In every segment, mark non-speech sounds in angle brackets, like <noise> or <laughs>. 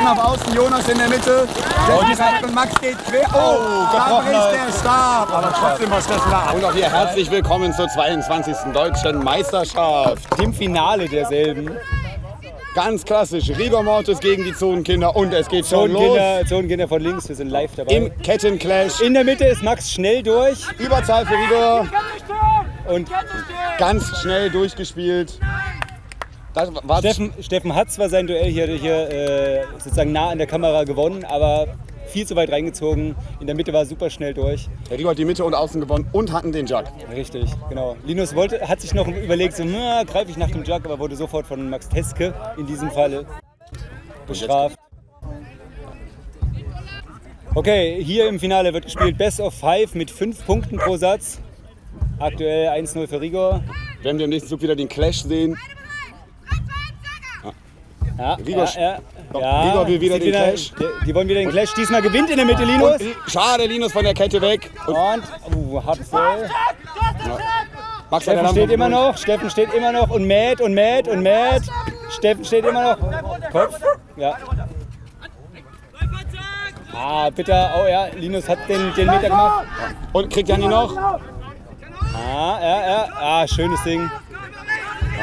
Steffen auf Außen, Jonas in der Mitte. Steffen und Max geht quer. Oh, da bricht der Stab. Aber trotzdem war Steffen da. Und auch hier herzlich willkommen zur 22. Deutschen Meisterschaft. Dem Finale derselben. Ganz klassisch, Rigor Mortis gegen die Zonenkinder und es geht schon los. Zonenkinder, Zonenkinder von links, wir sind live dabei. Im Kettenclash. In der Mitte ist Max schnell durch Überzahl für Rigor. und Ganz schnell durchgespielt. Das war Steffen, Steffen hat zwar sein Duell hier, hier äh, sozusagen nah an der Kamera gewonnen, aber viel zu weit reingezogen. In der Mitte war er super schnell durch. Der Rigor hat die Mitte und Außen gewonnen und hatten den Jug. Richtig, genau. Linus wollte, hat sich noch überlegt, so, na, greife ich nach dem Jug, aber wurde sofort von Max Teske in diesem Fall bestraft. Okay, hier im Finale wird gespielt Best of Five mit fünf Punkten pro Satz. Aktuell 1-0 für Rigor. Werden wir im nächsten Zug wieder den Clash sehen. Ja, Rigor- ja, ja, ja. Rigor will wieder den Clash. Die, die wollen wieder den Clash. Diesmal gewinnt in der Mitte Linus. Und schade, Linus von der Kette weg. Und Und, uh, hartes Duell. Max hat Steffen den steht immer noch, Steffen steht immer noch und mäht und mäht und mäht. Steffen steht immer noch. Kopf. Ja. Ah, bitter. Oh ja, Linus hat den, den Meter gemacht. Und kriegt Janni noch? Ah, ja, ja. Ah, schönes Ding.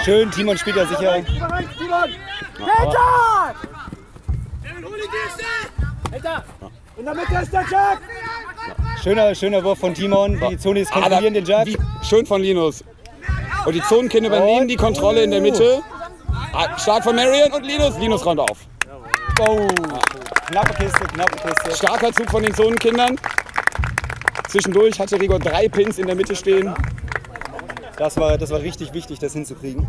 Schön, Timon spielt da sicher. In der Mitte ist der Jack! Schöner, schöner Wurf von Timon. Die Zonis kontrollieren den. Wie, schön von Linus. Und die Zonenkinder übernehmen die Kontrolle in der Mitte. Ah, Stark von Marion und Linus. Linus räumt auf. Oh, knappe Kiste, knappe Kiste. Starker Zug von den Zonenkindern. Zwischendurch hatte Rigor drei Pins in der Mitte stehen. Das war, das war richtig wichtig, das hinzukriegen.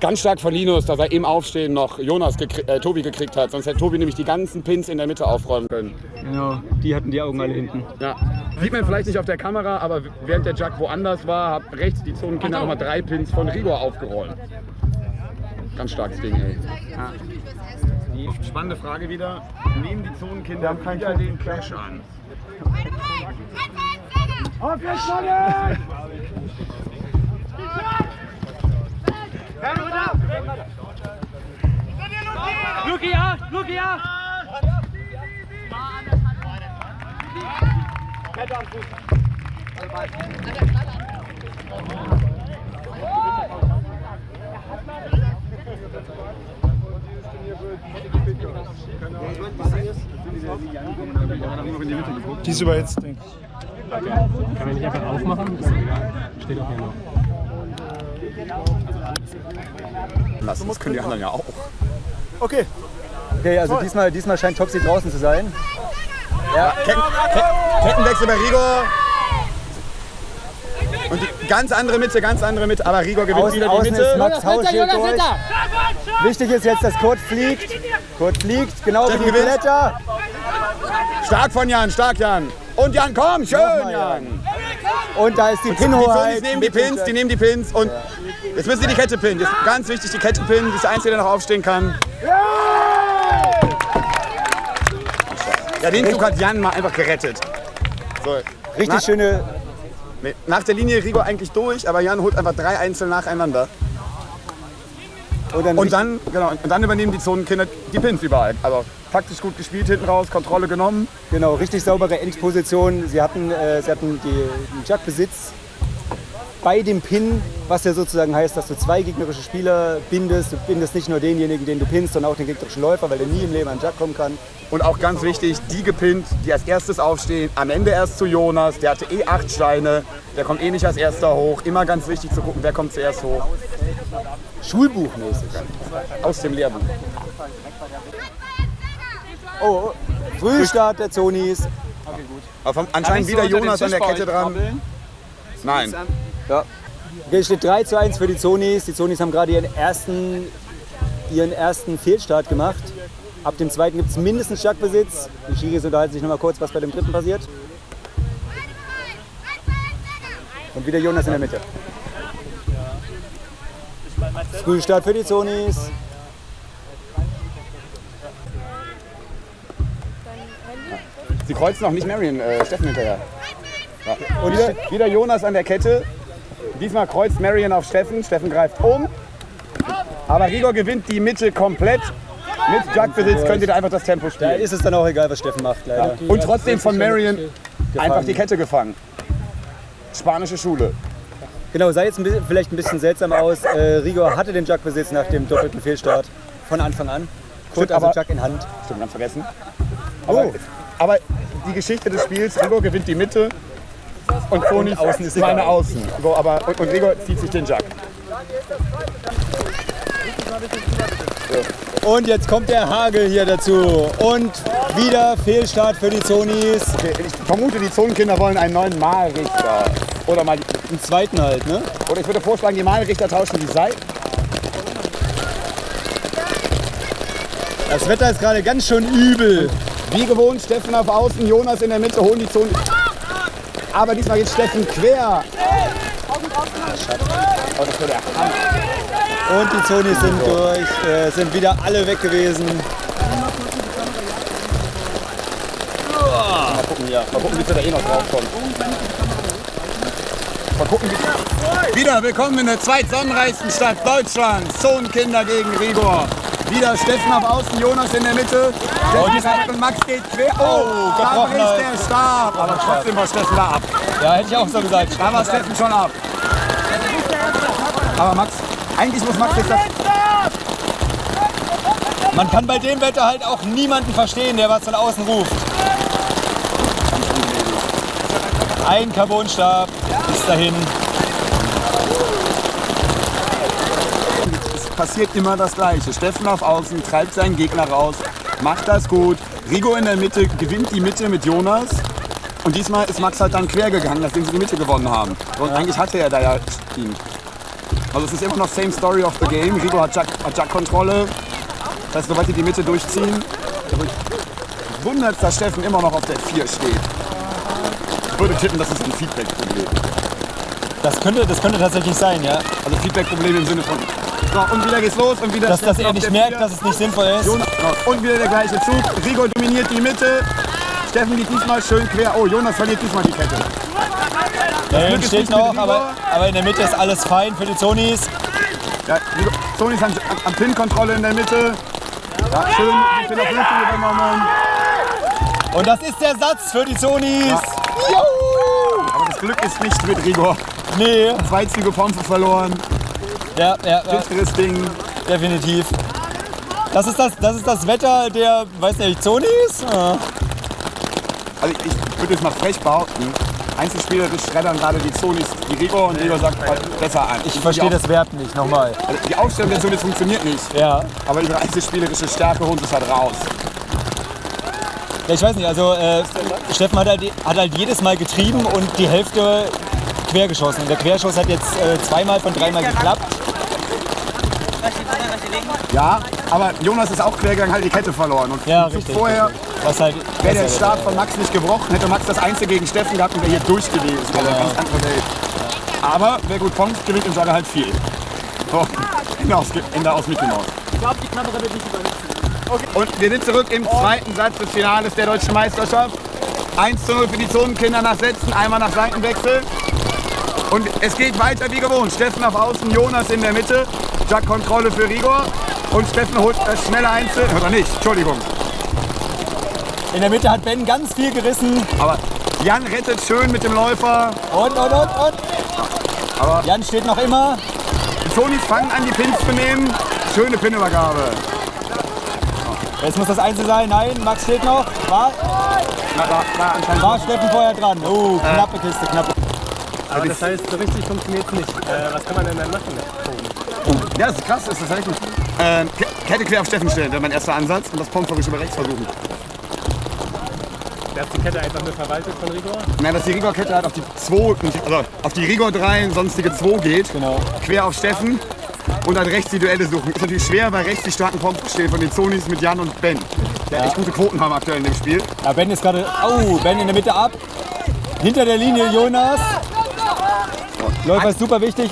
Ganz stark von Linus, dass er im Aufstehen noch Jonas gekri äh, Tobi gekriegt hat. Sonst hätte Tobi nämlich die ganzen Pins in der Mitte aufräumen können. Genau, die hatten die Augen alle hinten. Ja. Sieht man vielleicht nicht auf der Kamera, aber während der Jack woanders war, hat rechts die Zonenkinder nochmal drei Pins von Rigor aufgeräumt. Ganz starkes Ding, ey. Die spannende Frage wieder. Nehmen die Zonenkinder wieder den Clash an? Auf jetzt, Sonne! Luki 8, Luki 8! Die ist überhitzt, denke ich. Kann man nicht einfach aufmachen? Ist doch egal. Steht auch hier noch. Das, das können die anderen ja auch. Okay, Okay, also diesmal, diesmal scheint Topsy draußen zu sein. Ketten, Ke- Kettenwechsel bei Rigor. Und die ganz andere Mitte, ganz andere Mitte. Aber Rigor gewinnt Außen, wieder die außen ist Mitte. Max Hauschild durch. Wichtig ist jetzt, dass Kurt fliegt. Kurt fliegt, genau wie Steffen die gewinnt. Blätter. Stark von Jan, stark Jan. Und Jan, komm, schön Nochmal, Jan. Und da ist die Die Zonis Pinhoheit. nehmen die Pins, die nehmen die Pins. Und jetzt müssen sie die Kette pinnen. Jetzt ganz wichtig, die Kette pinnen. Das ist der Einzige, der noch aufstehen kann. Ja, den Zug hat Jan mal einfach gerettet. So, Richtig Na- schöne. nach der Linie Rigor eigentlich durch, aber Jan holt einfach drei Einzel nacheinander. Und dann, Und dann, genau, und dann übernehmen die Zonenkinder die Pins überall. Also taktisch gut gespielt hinten raus, Kontrolle genommen. genau, richtig saubere Endposition. Sie hatten, äh, sie hatten die, den Jackbesitz bei dem Pin, was ja sozusagen heißt, dass du zwei gegnerische Spieler bindest. Du bindest nicht nur denjenigen, den du pinnst, sondern auch den gegnerischen Läufer, weil der nie im Leben an den Jack kommen kann. Und auch ganz wichtig, die gepinnt, die als erstes aufstehen. Am Ende erst zu Jonas, der hatte eh acht Steine. Der kommt eh nicht als erster hoch. Immer ganz wichtig zu gucken, wer kommt zuerst hoch. Schulbuchmäßig. Aus dem Lehrbuch. Oh, oh. Frühstart der Zonis. Aber vom, anscheinend wieder Jonas an der Kette dran. Nein. Ja. Okay, es steht 3 zu 1 für die Zonis. Die Zonis haben gerade ihren ersten, ihren ersten Fehlstart gemacht. Ab dem zweiten gibt es mindestens Jackbesitz. Die Schiris unterhalten sich noch mal kurz, was bei dem dritten passiert. Und wieder Jonas in der Mitte. Frühstart für die Zonis. Sie kreuzen auch nicht Marion, äh, Steffen hinterher. Ja. Und wieder, wieder Jonas an der Kette. Diesmal kreuzt Marion auf Steffen. Steffen greift um. Aber Rigor gewinnt die Mitte komplett. Mit Jack-Besitz könnt ihr da einfach das Tempo Da spielen. ist es dann auch egal, was Steffen macht, leider. Und trotzdem von Marion einfach die Kette gefangen. Spanische Schule. Genau, sah jetzt ein bisschen, vielleicht ein bisschen seltsam aus. Äh, Rigor hatte den Jack-Besitz nach dem doppelten Fehlstart von Anfang an. Kurt also aber- Jack in Hand. Stimmt, ganz vergessen. Aber, aber die Geschichte des Spiels, Rigor gewinnt die Mitte und Toni außen ist seine Außen. So, aber, und, und Rigor zieht sich den Jack. Und jetzt kommt der Hagel hier dazu. Und wieder Fehlstart für die Zonis. Okay, ich vermute, die Zonenkinder wollen einen neuen Malrichter. Oder mal Im zweiten halt, ne? Oder ich würde vorschlagen, die Malrichter tauschen die Seiten. Das Wetter ist gerade ganz schön übel. Wie gewohnt, Steffen auf Außen, Jonas in der Mitte, holen die Zone. Aber diesmal geht Steffen quer. Und die Zonis sind durch, äh, sind wieder alle weg gewesen. Mal gucken hier. Mal gucken, wie viel da eh noch draufkommt. Mal gucken, wie Wieder willkommen in der zweitsonnenreichsten Stadt Deutschlands. Zonenkinder gegen Rigor. Wieder Steffen auf Außen, Jonas in der Mitte. Steffen greift und Max geht quer. Oh, da gebrochen bricht der Stab. Aber trotzdem war Steffen da ab. Ja, hätte ich auch so gesagt. Da war Steffen schon ab. Aber Max, eigentlich muss Max jetzt das Man kann bei dem Wetter halt auch niemanden verstehen, der was von außen ruft. Ein Carbonstab bis dahin. Passiert immer das Gleiche. Steffen auf Außen treibt seinen Gegner raus, macht das gut. Rigo in der Mitte gewinnt die Mitte mit Jonas. Und diesmal ist Max halt dann quer gegangen, nachdem sie die Mitte gewonnen haben. Und eigentlich hatte er da ja ihn. Also es ist immer noch same story of the game. Rigo hat Jack- hat Jack-Kontrolle. das heißt, sobald die die Mitte durchziehen, wundert dass Steffen immer noch auf der 4 steht. Ich würde tippen, das ist ein Feedback-Problem. Das könnte, das könnte tatsächlich sein, ja. Also Feedback-Problem im Sinne von. So, und wieder geht's los und wieder Dass, dass er nicht der merkt, dass es nicht sinnvoll ist. Und wieder der gleiche Zug. Rigo dominiert die Mitte. Steffen geht diesmal schön quer. Oh, Jonas verliert diesmal die Kette. Hinten ist steht noch, Rigor. aber, aber in der Mitte ist alles fein für die Zonis. Ja, Rigo, Sony ist an, Pin-Kontrolle in der Mitte. Ja, schön die Pin auf übernommen. Und das ist der Satz für die Zonis. Aber das Glück ist nicht mit Rigor. Nee, Zwei Züge Pompe verloren. Ja, ja, ja, Ding. definitiv. Das ist das, das ist das Wetter der, weiß nicht, Zonis? Ja. Also ich würde jetzt mal frech behaupten, einzelspielerisch schreddern gerade die Zonis die Rigor und Rigor sagt halt besser an. Ich verstehe das Verb nicht, nochmal. Also die Aufstellung der Zonis funktioniert nicht. Ja. Aber ihre einzelspielerische Stärke holt es halt raus. ja, ich weiß nicht, also äh, Steffen hat halt, hat halt jedes Mal getrieben und die Hälfte quer geschossen. Der Querschuss hat jetzt äh, zweimal von dreimal geklappt. Ja, aber Jonas ist auch quer gegangen, hat die Kette verloren. Und Ja, richtig, vorher halt wäre der Start von Max nicht gebrochen, hätte Max das Einzel gegen Steffen gehabt und wäre hier durch gewesen. Also eine ganz andere Welt. Aber wer gut kommt, gewinnt im Jogger halt viel. So, Ende aus, Ende aus Mickey Mouse. Ich glaube, die Kamera wird nicht überhitzen. Und wir sind zurück im zweiten Satz des Finales der Deutschen Meisterschaft. 1 zu 0 für die Zonenkinder nach Sätzen, einmal nach Seitenwechsel. Und es geht weiter wie gewohnt. Steffen auf Außen, Jonas in der Mitte. Jack Kontrolle für Rigor. Und Steffen holt das schnelle Einzel. Oder nicht, Entschuldigung. In der Mitte hat Ben ganz viel gerissen. Aber Jan rettet schön mit dem Läufer. Und, und, und, und. Aber- Jan steht noch immer. Die Tonis fangen an, die Pins zu nehmen. Schöne Pinübergabe. Jetzt muss das Einzel sein. Nein, Max steht noch. War, Na, da, da anscheinend. war Steffen vorher dran. Oh, knappe Kiste, knappe. Aber das heißt, so richtig funktioniert es nicht. Äh, was kann man denn dann machen? Ja, das ist krass, das ist tatsächlich. Ähm, Ke- Kette quer auf Steffen stellen, wäre mein erster Ansatz. Und das Pompferisch über rechts versuchen. Dass die Kette einfach nur verwaltet von Rigor? Nein, dass die Rigor-Kette halt auf die 2, also auf die Rigor 3 und sonstige 2 geht. Genau. Quer auf Steffen. Und dann rechts die Duelle suchen. Ist natürlich schwer, weil rechts die starken Pomps stehen von den Zonis mit Jan und Ben. Der echt gute Quoten haben aktuell in dem Spiel. Ja, Ben ist gerade. Oh, Ben in der Mitte ab. Hinter der Linie Jonas. Läufer ist super wichtig.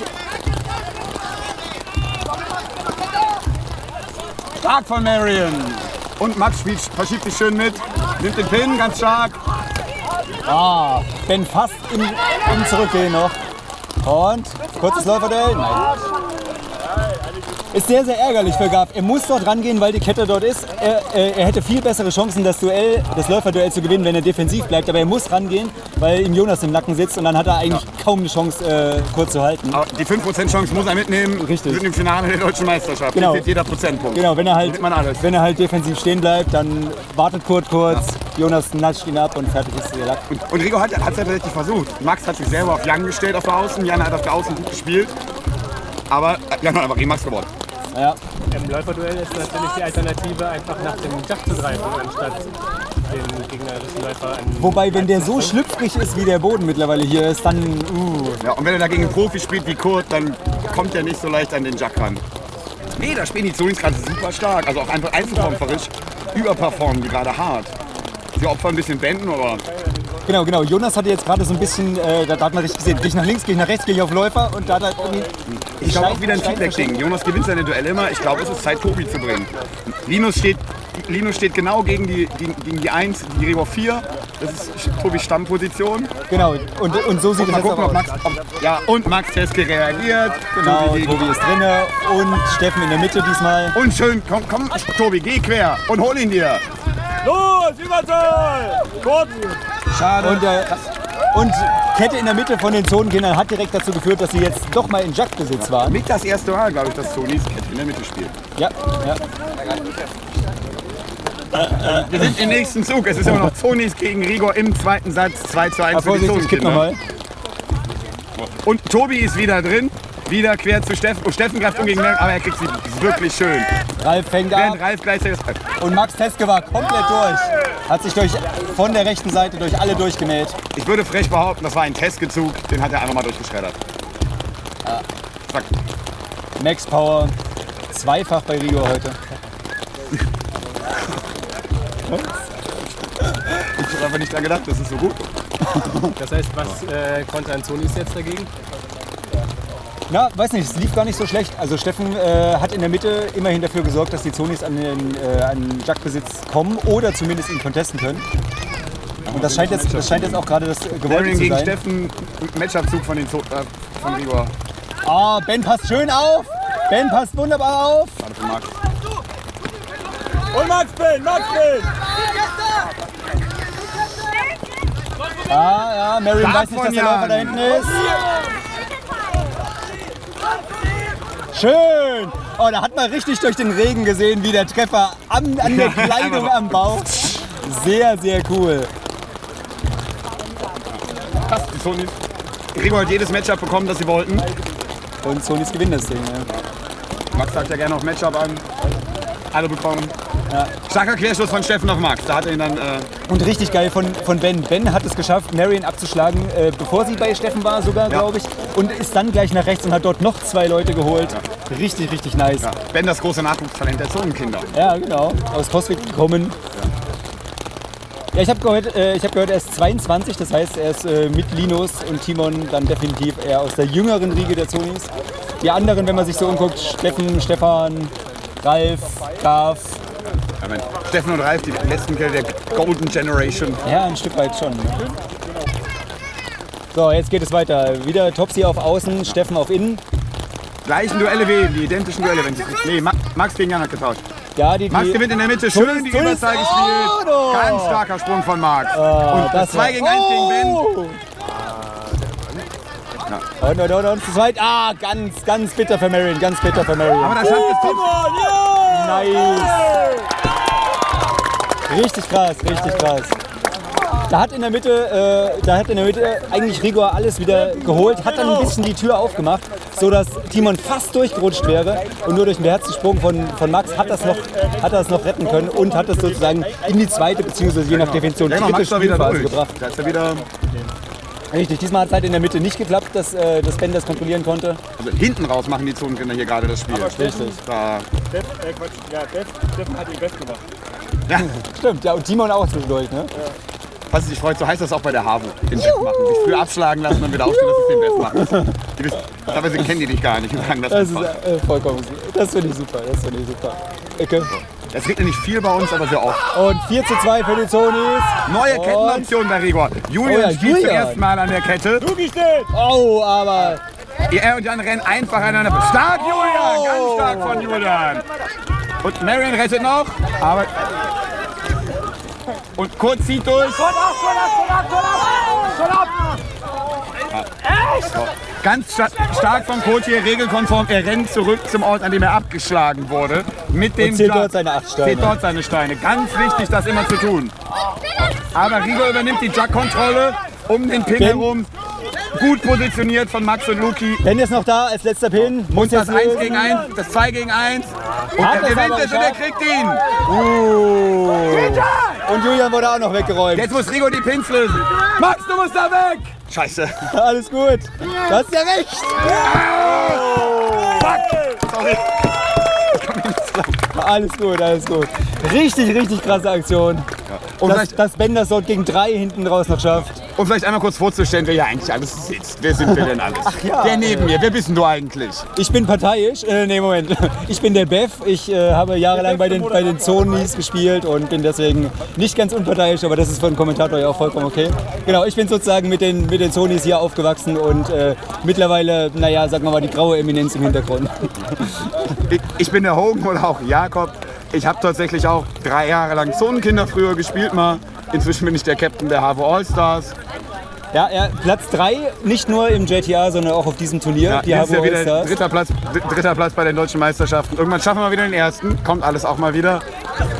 Stark von Marion. Und Max spielt, verschiebt sich schön mit. Nimmt den Pin, ganz stark. Ah, Ben fast im, im Zurückgehen noch. Und kurzes Läuferduell. Nein. Ist sehr, sehr ärgerlich für Gav. Er muss dort rangehen, weil die Kette dort ist. Er, er, er hätte viel bessere Chancen, das Duell, das Läuferduell zu gewinnen, wenn er defensiv bleibt. Aber er muss rangehen, weil ihm Jonas im Nacken sitzt und dann hat er eigentlich kaum eine Chance, äh, kurz zu halten. Aber die 5% Chance muss er mitnehmen. Richtig. Sind im Finale der deutschen Meisterschaft. Genau. Zählt jeder Prozentpunkt. Genau, wenn er halt, wenn er halt defensiv stehen bleibt, dann wartet Kurt kurz, Jonas natscht ihn ab und fertig ist der Lack. Und, und Rigo hat es ja tatsächlich versucht. Max hat sich selber auf Jan gestellt auf der Außen. Jan hat auf der Außen gut gespielt. Aber äh, Jan hat einfach gegen Max gewonnen. Ja. Im Läuferduell ist natürlich die Alternative, einfach nach dem Jack zu greifen, anstatt den gegnerischen Läufer an. Wobei, wenn der so schlüpfrig ist, wie der Boden mittlerweile hier ist, dann. Uh. Ja, und wenn er dagegen einen Profi spielt wie Kurt, dann kommt er nicht so leicht an den Jack ran. Nee, da spielen die Zonis gerade super stark. Also auch einfach einzelkämpferisch überperformen die gerade hart. Sie opfern ein bisschen Bänden, aber Genau, genau. Jonas hatte jetzt gerade so ein bisschen, äh, da, da hat man richtig gesehen, gehe ich nach links, gehe ich nach rechts, gehe ich auf Läufer und da hat er irgendwie. ich glaube auch wieder ein Feedback-Ding. Jonas gewinnt seine Duelle immer. Ich glaube, es ist Zeit, Tobi zu bringen. Linus steht, Linus steht genau gegen die, gegen, gegen die 1, die Rebo 4. Das ist Tobis Stammposition. Genau, und, und so sieht es gucken, aus. Max. Ob, ja, und Max Teske reagiert. Genau, Tobi Tobi ist drinne und Steffen in der Mitte diesmal. Und schön, komm, komm, Tobi, geh quer und hol ihn dir. Los, Überzahl! Kurz! Schade. Und, äh, und Kette in der Mitte von den Zonenkindern hat direkt dazu geführt, dass sie jetzt doch mal in Jack-Besitz waren. Nicht das erste Mal, glaube ich, dass Sonis Kette in der Mitte spielt. Ja, ja. Wir sind im nächsten Zug. Es ist immer noch Zonis gegen Rigor im zweiten Satz. 2 zu 1 Ah, für die nochmal. Und Tobi ist wieder drin. Wieder quer zu Steffen. Oh, Steffen greift um gegen Mel, aber er kriegt sie wirklich schön. Ralf fängt ab Während Ralf gleichzeitig und Max Teske war komplett durch. Hat sich durch, von der rechten Seite durch alle durchgemäht. Ich würde frech behaupten, das war ein Testgezug. Den hat er einfach mal durchgeschreddert. Zack. Max Power, zweifach bei Rio heute. Ich habe einfach nicht dran gedacht, das ist so gut. Das heißt, was äh, konnte Anzonis jetzt dagegen? Na, weiß nicht, es lief gar nicht so schlecht. Also Steffen äh, hat in der Mitte immerhin dafür gesorgt, dass die Zonis an den, äh, an Jack-Besitz kommen oder zumindest ihn contesten können. Und das scheint jetzt, das scheint jetzt auch gerade das Gewollte Darian zu gegen sein. Steffen. Matchup-Zug von, den Zo äh, von Rigor. Ah, Ben passt schön auf. Ben passt wunderbar auf. Schade für Max. Und Max Bill, Max Bill! Ah, ja, Marion weiß nicht, dass der Läufer da hinten ist. Schön. Oh, da hat man richtig durch den Regen gesehen, wie der Treffer an, an der <laughs> Kleidung am Bauch. Sehr, sehr cool. Passt, die Zonis. Rigor hat jedes Matchup bekommen, das sie wollten. Und Sonis gewinnen das Ding. Ja. Max sagt ja gerne auf Matchup an. Alle bekommen. Starker Querschluss von Steffen auf Max. Da hat er ihn dann. Äh, Und richtig geil von, von Ben. Ben hat es geschafft, Marion abzuschlagen, äh, bevor sie bei Steffen war sogar, glaube ich. Und ist dann gleich nach rechts und hat dort noch zwei Leute geholt. Richtig, richtig nice. ja. Ben, das große Nachwuchstalent der Zonenkinder. Ja, genau. Aus Coswig gekommen. Ja, ich habe gehört, äh, ich hab gehört, er ist 22, das heißt, er ist äh, mit Linus und Timon dann definitiv eher aus der jüngeren Riege der Zonis. Die anderen, wenn man sich so umguckt, Steffen, Stefan, Ralf, Graf, Ja. Steffen und Ralf, die letzten Kerle der Golden Generation. ja, ein Stück weit schon. Ne? So, jetzt geht es weiter. Wieder Topsy auf Außen, Steffen auf Innen. Gleichen Duelle wie die identischen Duelle. Wenn sie, nee, Ma Max gegen Jan hat getauscht. Ja, die, Max die, gewinnt in der Mitte, schön Tunis, die. Überzahl Oh, gespielt. no. Ganz starker Sprung von Max. Ah, und das 2 war- gegen 1 gegen Ben. Oh! Und, und, und, und zu zweit. Ah, ganz, ganz bitter für Marion, ganz bitter für Marion. Aber das schafft es Top. Nice. Richtig krass, richtig krass. Da hat in der Mitte, äh, da hat in der Mitte eigentlich Rigor alles wieder geholt, hat dann ein bisschen die Tür aufgemacht, so dass Timon fast durchgerutscht wäre und nur durch den beherzten Sprung von, von Max hat das noch, hat das noch retten können und hat es sozusagen in die zweite beziehungsweise je nach Definition Ja, dritte Spielphase gebracht. Da ist er wieder. Richtig, diesmal hat es halt in der Mitte nicht geklappt, dass, äh, dass Ben das kontrollieren konnte. Also hinten raus machen die Zonenkinder hier gerade das Spiel. Richtig. Da, Steff, äh, Quatsch, ja, Steff, Steffen hat ihn best gemacht. ja, <laughs> Stimmt, ja, und Timon auch zwischendurch, ne? Was sich freut, so heißt das auch bei der HAVO. Den Best machen. Sich früh abschlagen lassen und wieder aufstehen, dass sie den Best machen. Die wissen, teilweise kennen die dich gar nicht und sagen das, Das ist äh, vollkommen super. Das finde ich super, das finde ich super. Ecke. Es regnet nicht viel bei uns, aber sehr oft. Und 4 zu 2 für die Zonis. Neue Und- Kettenoption bei Rigor. Julian Oh ja, spielt zum ersten Mal an der Kette. Luki steht! Oh, aber Er und Jan rennen einfach aneinander. Stark, Julian! Ganz stark von Julian. Und Marion rettet noch, aber... Und Kurt zieht durch. Ganz sta stark von Kurt hier, regelkonform. Er rennt zurück zum Ort, an dem er abgeschlagen wurde. Mit dem Und zählt dort seine acht Steine. Zählt dort seine Steine. Ganz wichtig, das immer zu tun. Aber Rigo übernimmt die Jug-Kontrolle um den Pin Ben. herum. Gut positioniert von Max und Luki. Ben ist noch da als letzter Pin. Muss Und das jetzt 1 lösen. gegen 1, das 2 gegen 1. Und Hat er gewinnt es und er kriegt ihn. Uh. Und Julian wurde auch noch weggeräumt. Jetzt muss Rigo die Pins lösen. Max, du musst da weg. Scheiße. <laughs> Alles gut. Du hast ja recht. Sorry. Alles gut, alles gut. Richtig, richtig krasse Aktion. Und Dass, dass Ben das dort gegen drei hinten raus noch schafft. Um vielleicht einmal kurz vorzustellen, wer hier eigentlich alles sitzt. Wer sind wir denn alles? Ach ja. Wer neben mir? Wer bist denn du eigentlich? Ich bin parteiisch. Äh, nee, Moment. <laughs> Ich bin der Bev. Ich äh, habe jahrelang bei den, bei den Zonis gespielt und bin deswegen nicht ganz unparteiisch, aber das ist für einen Kommentator ja auch vollkommen okay. Genau, ich bin sozusagen mit den, mit den Zonis hier aufgewachsen und äh, mittlerweile, naja, sagen wir mal, die graue Eminenz im Hintergrund. <laughs> Ich, ich bin der Hogan oder auch Jakob. Ich habe tatsächlich auch drei Jahre lang Zonenkinder früher gespielt mal. Inzwischen bin ich der Captain der HAVO Allstars. Ja, er, Platz 3, nicht nur im JTA, sondern auch auf diesem Turnier. Ja, die Jahr Habo wieder dritter Platz, dritter Platz bei den deutschen Meisterschaften. Irgendwann schaffen wir wieder den ersten, kommt alles auch mal wieder.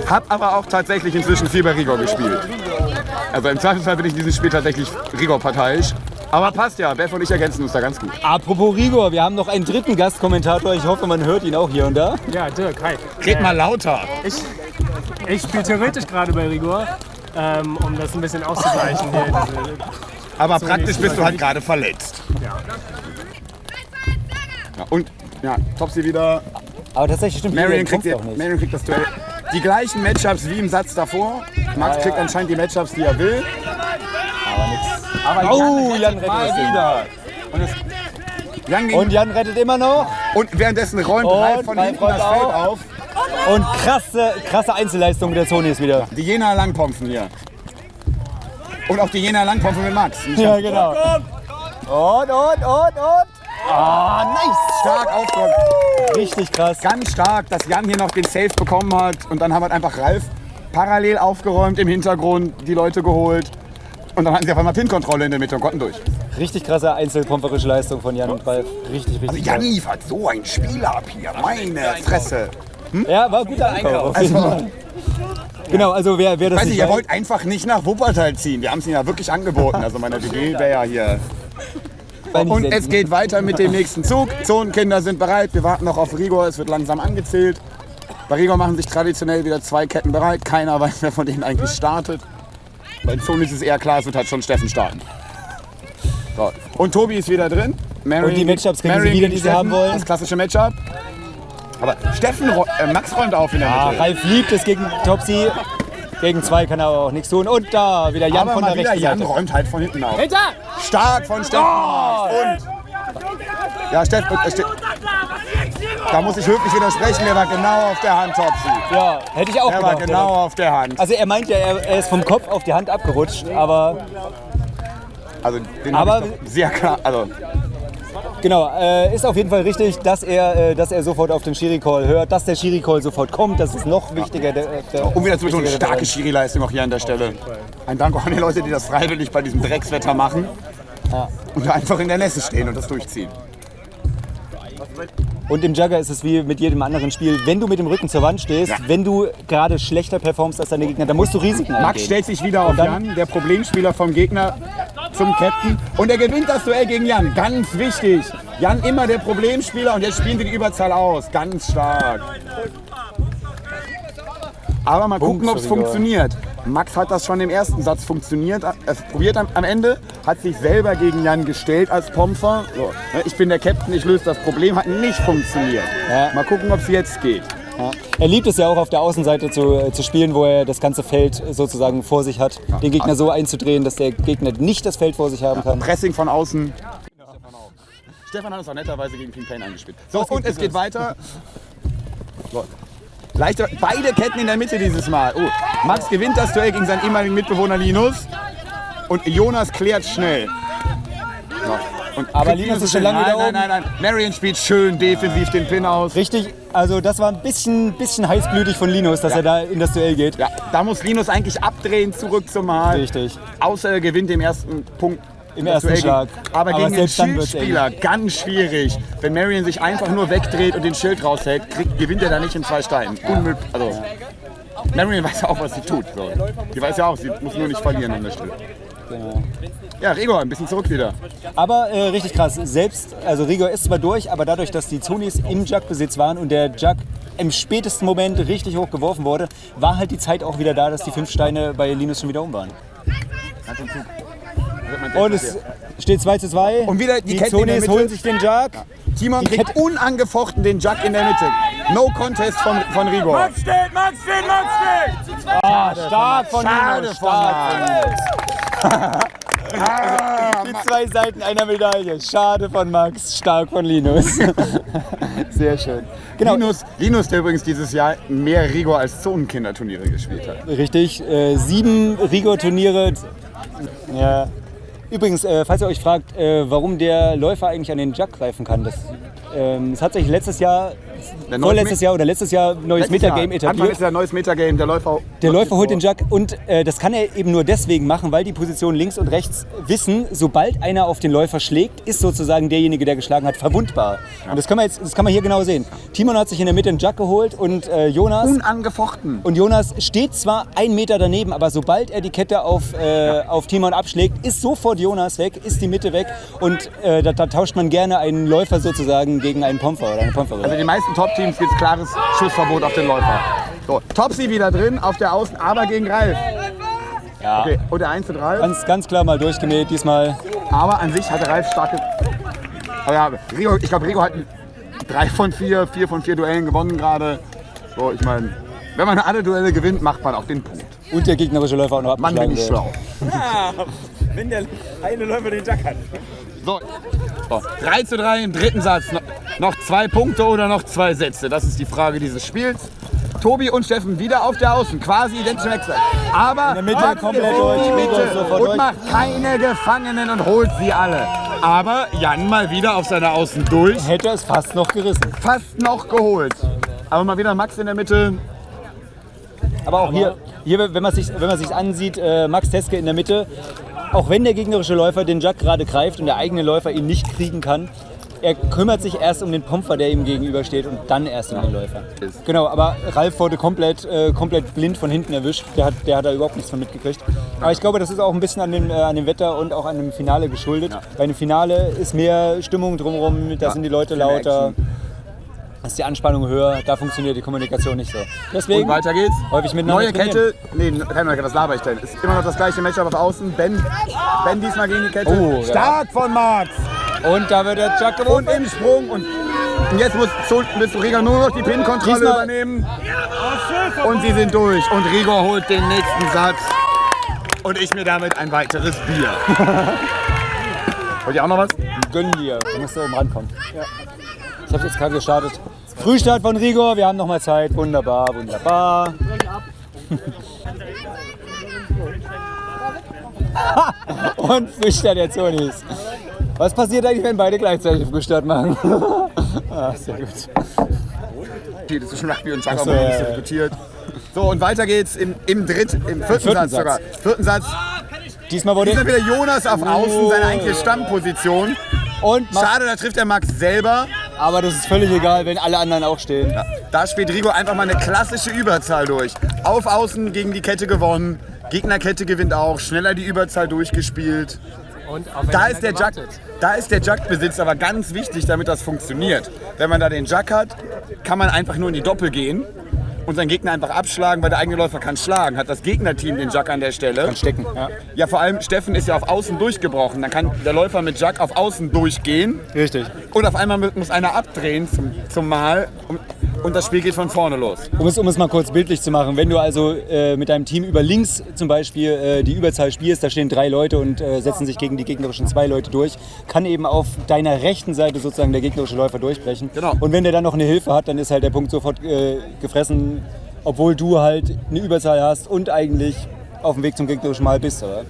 Hab aber auch tatsächlich inzwischen viel bei Rigor gespielt. Also im Zweifelsfall bin ich in diesem Spiel tatsächlich Rigor-parteiisch. Aber passt ja, Beth und ich ergänzen uns da ganz gut. Apropos Rigor, wir haben noch einen dritten Gastkommentator. Ich hoffe, man hört ihn auch hier und da. Ja, Dirk, hi. Red mal lauter. Ich, ich spiele theoretisch gerade bei Rigor, ähm, um das ein bisschen auszugleichen hier. Diese, Aber praktisch bist du halt gerade verletzt. ja. Ja, und ja, Topsy wieder. Aber tatsächlich stimmt, Marion kriegt, die, nicht. Marion kriegt das Duell. Die gleichen Matchups wie im Satz davor. Max kriegt anscheinend die Matchups, die er will. Aber Oh, Jan rettet mal rettet wieder. Und, es, Jan Und Jan rettet immer noch. und währenddessen räumt Und Ralf von Ralf hinten das Feld auf. auf. Und krasse, krasse Einzelleistung der Zonis wieder. Die Jena Langpompfen hier. Und auch die Jena Langpompfen mit Max. Ja, genau. Und, und, und, und. Ah, nice. Stark aufgeräumt. Richtig krass. Ganz stark, dass Jan hier noch den Safe bekommen hat. Und dann haben wir einfach Ralf parallel aufgeräumt im Hintergrund, die Leute geholt. Und dann hatten sie auf einmal Pin-Kontrolle in der Mitte und konnten durch. Richtig krasse einzelpumperische Leistung von Jan und Ralf. Richtig, Also richtig Jan krass. liefert so ein Spiel ab hier. Meine Fresse. Ja, war ein guter Einkauf. Fall. Genau, also wer, wer das Weiß nicht ich, ihr wollt einfach nicht nach Wuppertal ziehen. Wir haben es ihnen ja wirklich angeboten. Also meine WG wäre ja hier. Und es geht weiter mit dem nächsten Zug. Zonenkinder sind bereit. Wir warten noch auf Rigor. Es wird langsam angezählt. Bei Rigor machen sich traditionell wieder zwei Ketten bereit. Keiner weiß, wer von denen eigentlich startet. Bei Zonen ist es eher klar, es wird halt schon Steffen starten. So. Und Tobi ist wieder drin. Marion Und die Matchups kriegen sie Marion wieder, die sie haben wollen. Das klassische Matchup. Aber Steffen, äh, Max räumt auf in der Ah, Mitte. Ralf liebt es gegen Topsy. Gegen zwei kann er aber auch nichts tun. Und da wieder Jan Aber von der wieder, rechten Jan Seite. räumt halt von hinten auf. Hinter! Stark von Steffen. Und ja, Steffen, äh, Ste da muss ich höflich widersprechen. Der war genau auf der Hand, Topsy. Ja, hätte ich auch Der war gedacht. genau auf der Hand. Also er meint ja, er, er ist vom Kopf auf die Hand abgerutscht, aber Also den Aber- hab ich doch sehr klar. Also genau, äh, ist auf jeden Fall richtig, dass er, äh, dass er sofort auf den Schiri-Call hört, dass der Schiri-Call sofort kommt, das ist noch wichtiger. Der, der, um wieder wichtiger der starke Schiri-Leistung auch hier an der Stelle. Ein Dank auch an die Leute, die das freiwillig bei diesem Dreckswetter machen. Und da einfach in der Nässe stehen und das durchziehen. Und im Jugger ist es wie mit jedem anderen Spiel, wenn du mit dem Rücken zur Wand stehst, Ja. wenn du gerade schlechter performst als deine Gegner, dann musst du Risiken Max eingehen. stellt sich wieder auf Jan, der Problemspieler vom Gegner, zum Captain. Und er gewinnt das Duell gegen Jan. Ganz wichtig. Jan immer der Problemspieler und jetzt spielen sie die Überzahl aus. Ganz stark. Aber mal gucken, ob es funktioniert. Max hat das schon im ersten Satz funktioniert, äh, probiert am, am Ende, hat sich selber gegen Jan gestellt als Pomfer. So, ne, ich bin der Captain, ich löse das Problem, hat nicht funktioniert. Ja. Mal gucken, ob es jetzt geht. Ja. Er liebt es ja auch auf der Außenseite zu, äh, zu spielen, wo er das ganze Feld sozusagen vor sich hat, den Gegner so einzudrehen, dass der Gegner nicht das Feld vor sich haben kann. Pressing von außen. Stefan hat es auch netterweise gegen King Payne eingespielt. So, und es geht weiter. Leichter, beide Ketten in der Mitte dieses Mal. Oh, Max gewinnt das Duell gegen seinen ehemaligen Mitbewohner Linus. Und Jonas klärt schnell. So. Und Aber Linus ist schon lange nein, wieder nein, oben. nein, nein. Marion spielt schön defensiv den Pin aus. Richtig, also das war ein bisschen, bisschen heißblütig von Linus, dass Ja. er da in das Duell geht. Ja, da muss Linus eigentlich abdrehen, zurück zum Mal. Richtig. Außer er gewinnt den ersten Punkt. Im ersten Duell Schlag. Aber, Aber gegen den Schildspieler ganz schwierig. Wenn Marion sich einfach nur wegdreht und den Schild raushält, kriegt, gewinnt er da nicht in zwei Steinen. Unmöglich. Also, Marion weiß ja auch, was sie tut. So. Die weiß ja auch, sie muss nur nicht verlieren an der Stelle. Genau. Ja, Rigor, ein bisschen zurück wieder. Aber äh, richtig krass, selbst, also Rigor ist zwar durch, aber dadurch, dass die Zonis im Jug-Besitz waren und der Jug im spätesten Moment richtig hoch geworfen wurde, war halt die Zeit auch wieder da, dass die fünf Steine bei Linus schon wieder um waren. Und es steht 2 zu 2. Und wieder die die Kette Zonis holen sich den Jug. Timon Die kriegt Kette- unangefochten den Jug in der Mitte. No Contest von, von Rigor. Max steht, Max steht, Max steht! Ah, stark von Schade Linus. von Die zwei Seiten einer Medaille. Schade von Max, stark von Linus. <laughs> Sehr schön. Genau, Linus, Linus, der übrigens dieses Jahr mehr Rigor als Zonenkinderturniere gespielt hat. Richtig, äh, sieben Rigor-Turniere. Ja. Übrigens, äh, falls ihr euch fragt, äh, warum der Läufer eigentlich an den Jug greifen kann, das, ähm, es hat sich letztes Jahr, vorletztes Jahr oder letztes Jahr neues Letztes Metagame Anfang etabliert. ist ja ein neues Metagame, der Läufer. Der Läufer holt den Jug und äh, das kann er eben nur deswegen machen, weil die Positionen links und rechts wissen, sobald einer auf den Läufer schlägt, ist sozusagen derjenige, der geschlagen hat, verwundbar. Und das kann man jetzt, das kann man hier genau sehen. Timon hat sich in der Mitte einen Jug geholt und äh, Jonas Unangefochten. und Jonas steht zwar einen Meter daneben, aber sobald er die Kette auf, äh, auf Timon abschlägt, ist sofort Jonas weg, ist die Mitte weg und äh, da, da tauscht man gerne einen Läufer sozusagen gegen einen Pomfer oder eine Pomferin. Also in den meisten Top-Teams gibt es klares Schussverbot auf den Läufer. So, Topsy wieder drin, auf der Außen, aber gegen Ralf. ja. Okay, und der 1 zu 3. Ganz, ganz klar mal durchgemäht diesmal. Aber an sich hatte Ralf starke. Aber ja, Rigo, ich glaube, Rigo hat drei von vier, vier von vier Duellen gewonnen gerade. So, ich meine, wenn man alle Duelle gewinnt, macht man auch den Punkt. Und der gegnerische Läufer auch noch Mann, bin ich schlau. <laughs> Wenn der eine Läufer den Jack hat. So. so, 3 zu 3 im dritten Satz. No- Noch zwei Punkte oder noch zwei Sätze? Das ist die Frage dieses Spiels. Tobi und Steffen wieder auf der Außen, quasi identisch wechseln. Aber In der Mitte komplett durch, Mitte und macht keine Gefangenen und holt sie alle. Aber Jan mal wieder auf seiner Außen durch, Hätte es fast noch gerissen. fast noch geholt. Aber mal wieder Max in der Mitte. Aber auch hier, hier wenn man sich wenn man sich ansieht, äh, Max Teske in der Mitte, auch wenn der gegnerische Läufer den Jack gerade greift und der eigene Läufer ihn nicht kriegen kann, er kümmert sich erst um den Pomfer, der ihm gegenübersteht und dann erst um den Läufer. Genau, aber Ralf wurde komplett, äh, komplett blind von hinten erwischt. Der hat, der hat da überhaupt nichts von mitgekriegt. Aber ich glaube, das ist auch ein bisschen an dem, äh, an dem Wetter und auch an dem Finale geschuldet. Bei einem Finale ist mehr Stimmung drumherum, da sind die Leute lauter, ist die Anspannung höher, da funktioniert die Kommunikation nicht so. Deswegen Und weiter geht's. häufig miteinander Neue. Kette. Nee, keine neue Kette, was laber ich denn? Ist immer noch das gleiche Matchup auf Außen. Ben, ben diesmal gegen die Kette. Oh, ja. Stark von Max. Und da wird der Chuck Und im Sprung. Und, jetzt muss willst du Riga nur noch die Pin-Kontrolle übernehmen. Und sie sind durch. Und Rigor holt den nächsten Satz. Und ich mir damit ein weiteres Bier. <laughs> Wollt ihr auch noch was? Gönn dir. Du musst da oben rankommen. Ich habe jetzt gerade gestartet. Frühstart von Rigor, wir haben noch mal Zeit. Wunderbar, wunderbar. <laughs> Und Frühstart der Zonis. Was passiert eigentlich, wenn beide gleichzeitig Frühstart machen? <laughs> ah, sehr gut. Das ist schon nach wie und Chaka so, ja, ja. diskutiert. So, und weiter geht's im, im dritt, im vierten, vierten Satz, Satz. sogar. Vierten Satz. Diesmal wurde. Diesmal wieder Jonas auf Außen, Oh. seine eigentliche Stammposition. Und Schade, da trifft der Max selber. aber das ist völlig egal, wenn alle anderen auch stehen. Da spielt Rigo einfach mal eine klassische Überzahl durch. Auf Außen gegen die Kette gewonnen. Gegnerkette gewinnt auch. Schneller die Überzahl durchgespielt. Da ist der gewartet. da ist der Jack-Besitz aber ganz wichtig, damit das funktioniert. Wenn man da den Jack hat, kann man einfach nur in die Doppel gehen und seinen Gegner einfach abschlagen, weil der eigene Läufer kann schlagen. Hat das Gegnerteam den Jack an der Stelle. Kann stecken. Ja. Ja, vor allem Steffen ist ja auf Außen durchgebrochen. Dann kann der Läufer mit Jack auf Außen durchgehen Richtig. und auf einmal muss einer abdrehen zum, zum Mal und, und das Spiel geht von vorne los. Um es, um es mal kurz bildlich zu machen, wenn du also äh, mit deinem Team über links zum Beispiel äh, die Überzahl spielst, da stehen drei Leute und äh, setzen sich gegen die gegnerischen zwei Leute durch, kann eben auf deiner rechten Seite sozusagen der gegnerische Läufer durchbrechen. Genau. Und wenn der dann noch eine Hilfe hat, dann ist halt der Punkt sofort äh, obwohl du halt eine Überzahl hast und eigentlich auf dem Weg zum gegnerischen Mal bist. Aber,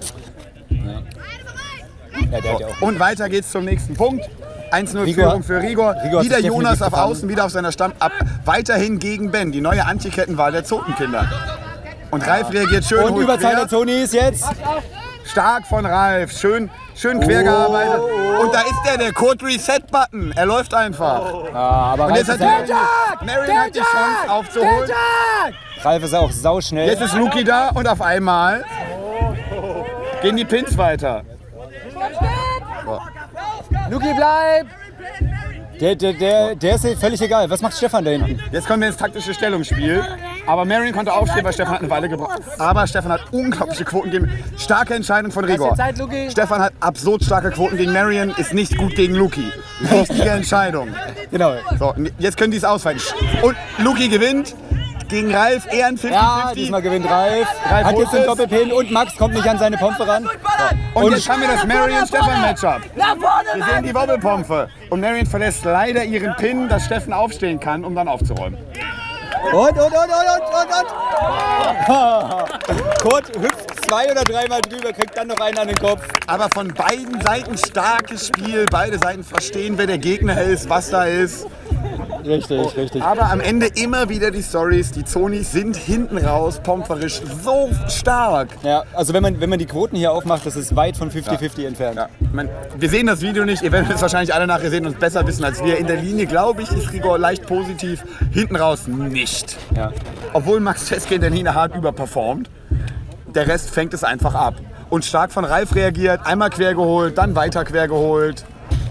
Ja, ja auch. Und weiter geht's zum nächsten Punkt. 1-0 Rigor- Führung für Rigor. Rigor wieder Jonas auf gefangen. Außen, wieder auf seiner Stamm. Ab, weiterhin gegen Ben, die neue Antikettenwahl der Zotenkinder. Und Ralf reagiert schön. Und Überzahl der Zonis jetzt. Stark von Ralf. Schön, schön quer gearbeitet. Oh. Und da ist der, der Code Reset-Button. Er läuft einfach. Ja, aber Und Ralf jetzt hat ist, ja, Marion hat die Chance aufzuholen. Ralf ist auch sauschnell. Jetzt ist Luki da und auf einmal gehen die Pins weiter. Luki, bleib! Der, der, der, der ist völlig egal. Was macht Stefan da hinten? Jetzt kommen wir ins taktische Stellungsspiel. Aber Marion konnte aufstehen, weil Stefan hat eine Weile gebraucht. Aber Stefan hat unglaubliche Quoten gegen. Starke Entscheidung von Rigor. Stefan hat absurd starke Quoten gegen Marion, ist nicht gut gegen Luki. Richtige Entscheidung. Genau. So, jetzt können die es ausweiten. Und Luki gewinnt gegen Ralf, eher ein 50-50. Ja, diesmal gewinnt Ralf. Ralf Hat jetzt den. Doppelpin und Max kommt nicht an seine Pompe ran. Und, Und- jetzt haben wir das Marion-Stefan-Matchup. Wir sehen die Wobbelpompe. Und Marion verlässt leider ihren Pin, dass Steffen aufstehen kann, um dann aufzuräumen. Und, und, und, und, und, und, und. <laughs> Kurt hüpft zwei oder dreimal drüber, kriegt dann noch einen an den Kopf. Aber von beiden Seiten starkes Spiel. Beide Seiten verstehen, wer der Gegner ist, was da ist. Richtig, richtig. Aber am Ende immer wieder die Stories. Die Zonis sind hinten raus, pomperisch, so stark. Ja, also wenn man, wenn man die Quoten hier aufmacht, das ist weit von 50-50 entfernt. Ja, man, wir sehen das Video nicht, ihr werdet es wahrscheinlich alle nachher sehen und es besser wissen als wir. In der Linie, glaube ich, ist Rigor leicht positiv, hinten raus nicht. Ja. Obwohl Max Teske in der Linie hart überperformt, der Rest fängt es einfach ab. Und stark von Ralf reagiert, einmal quer geholt, dann weiter quer geholt.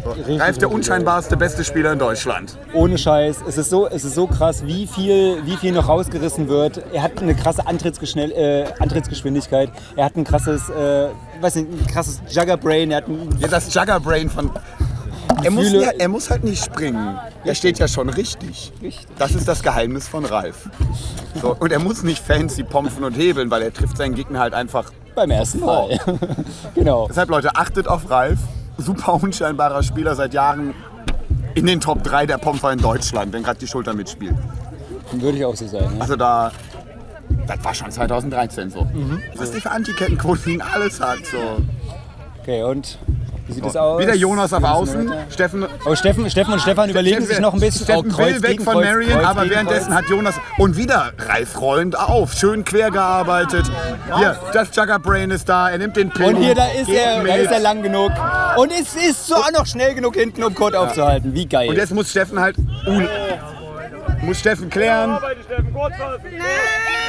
Richtig, Ralf der unscheinbarste beste Spieler in Deutschland. Ohne Scheiß. Es ist so, es ist so krass, wie viel, wie viel noch rausgerissen wird. Er hat eine krasse äh, Antrittsgeschwindigkeit. Er hat ein krasses, äh, weiß nicht, ein krasses Juggerbrain. Er hat ein, Ja, das Juggerbrain von. Er muss, Gefühle- ja, er muss halt nicht springen. Er steht ja schon richtig. Das ist das Geheimnis von Ralf. So, und er muss nicht fancy pompen und hebeln, weil er trifft seinen Gegner halt einfach. beim ersten Mal. <laughs> genau. Deshalb, Leute, achtet auf Ralf. Super unscheinbarer Spieler seit Jahren in den Top 3 der Pomper in Deutschland, wenn gerade die Schulter mitspielt. Würde ich auch so sagen. Ja. Also da. Das war schon 2013 so. Was die für Antikettenquoten alles hat. So. Okay, und wie sieht es aus? Wieder Jonas auf Außen. Steffen Oh, Steffen, Steffen und Stefan überlegen sich noch ein bisschen. Steffen oh, Kreuz will weg von Kreuz, Marion, Kreuz aber währenddessen Kreuz. hat Jonas und wieder Ralf rollend auf. Schön quer gearbeitet. Hier, das Jugger Brain ist da. Er nimmt den Pin. Und hier, da ist er, da ist er lang genug. Und es ist so auch noch schnell genug hinten, um Kurt aufzuhalten. Wie geil. Und jetzt muss Steffen halt. Muss Steffen klären.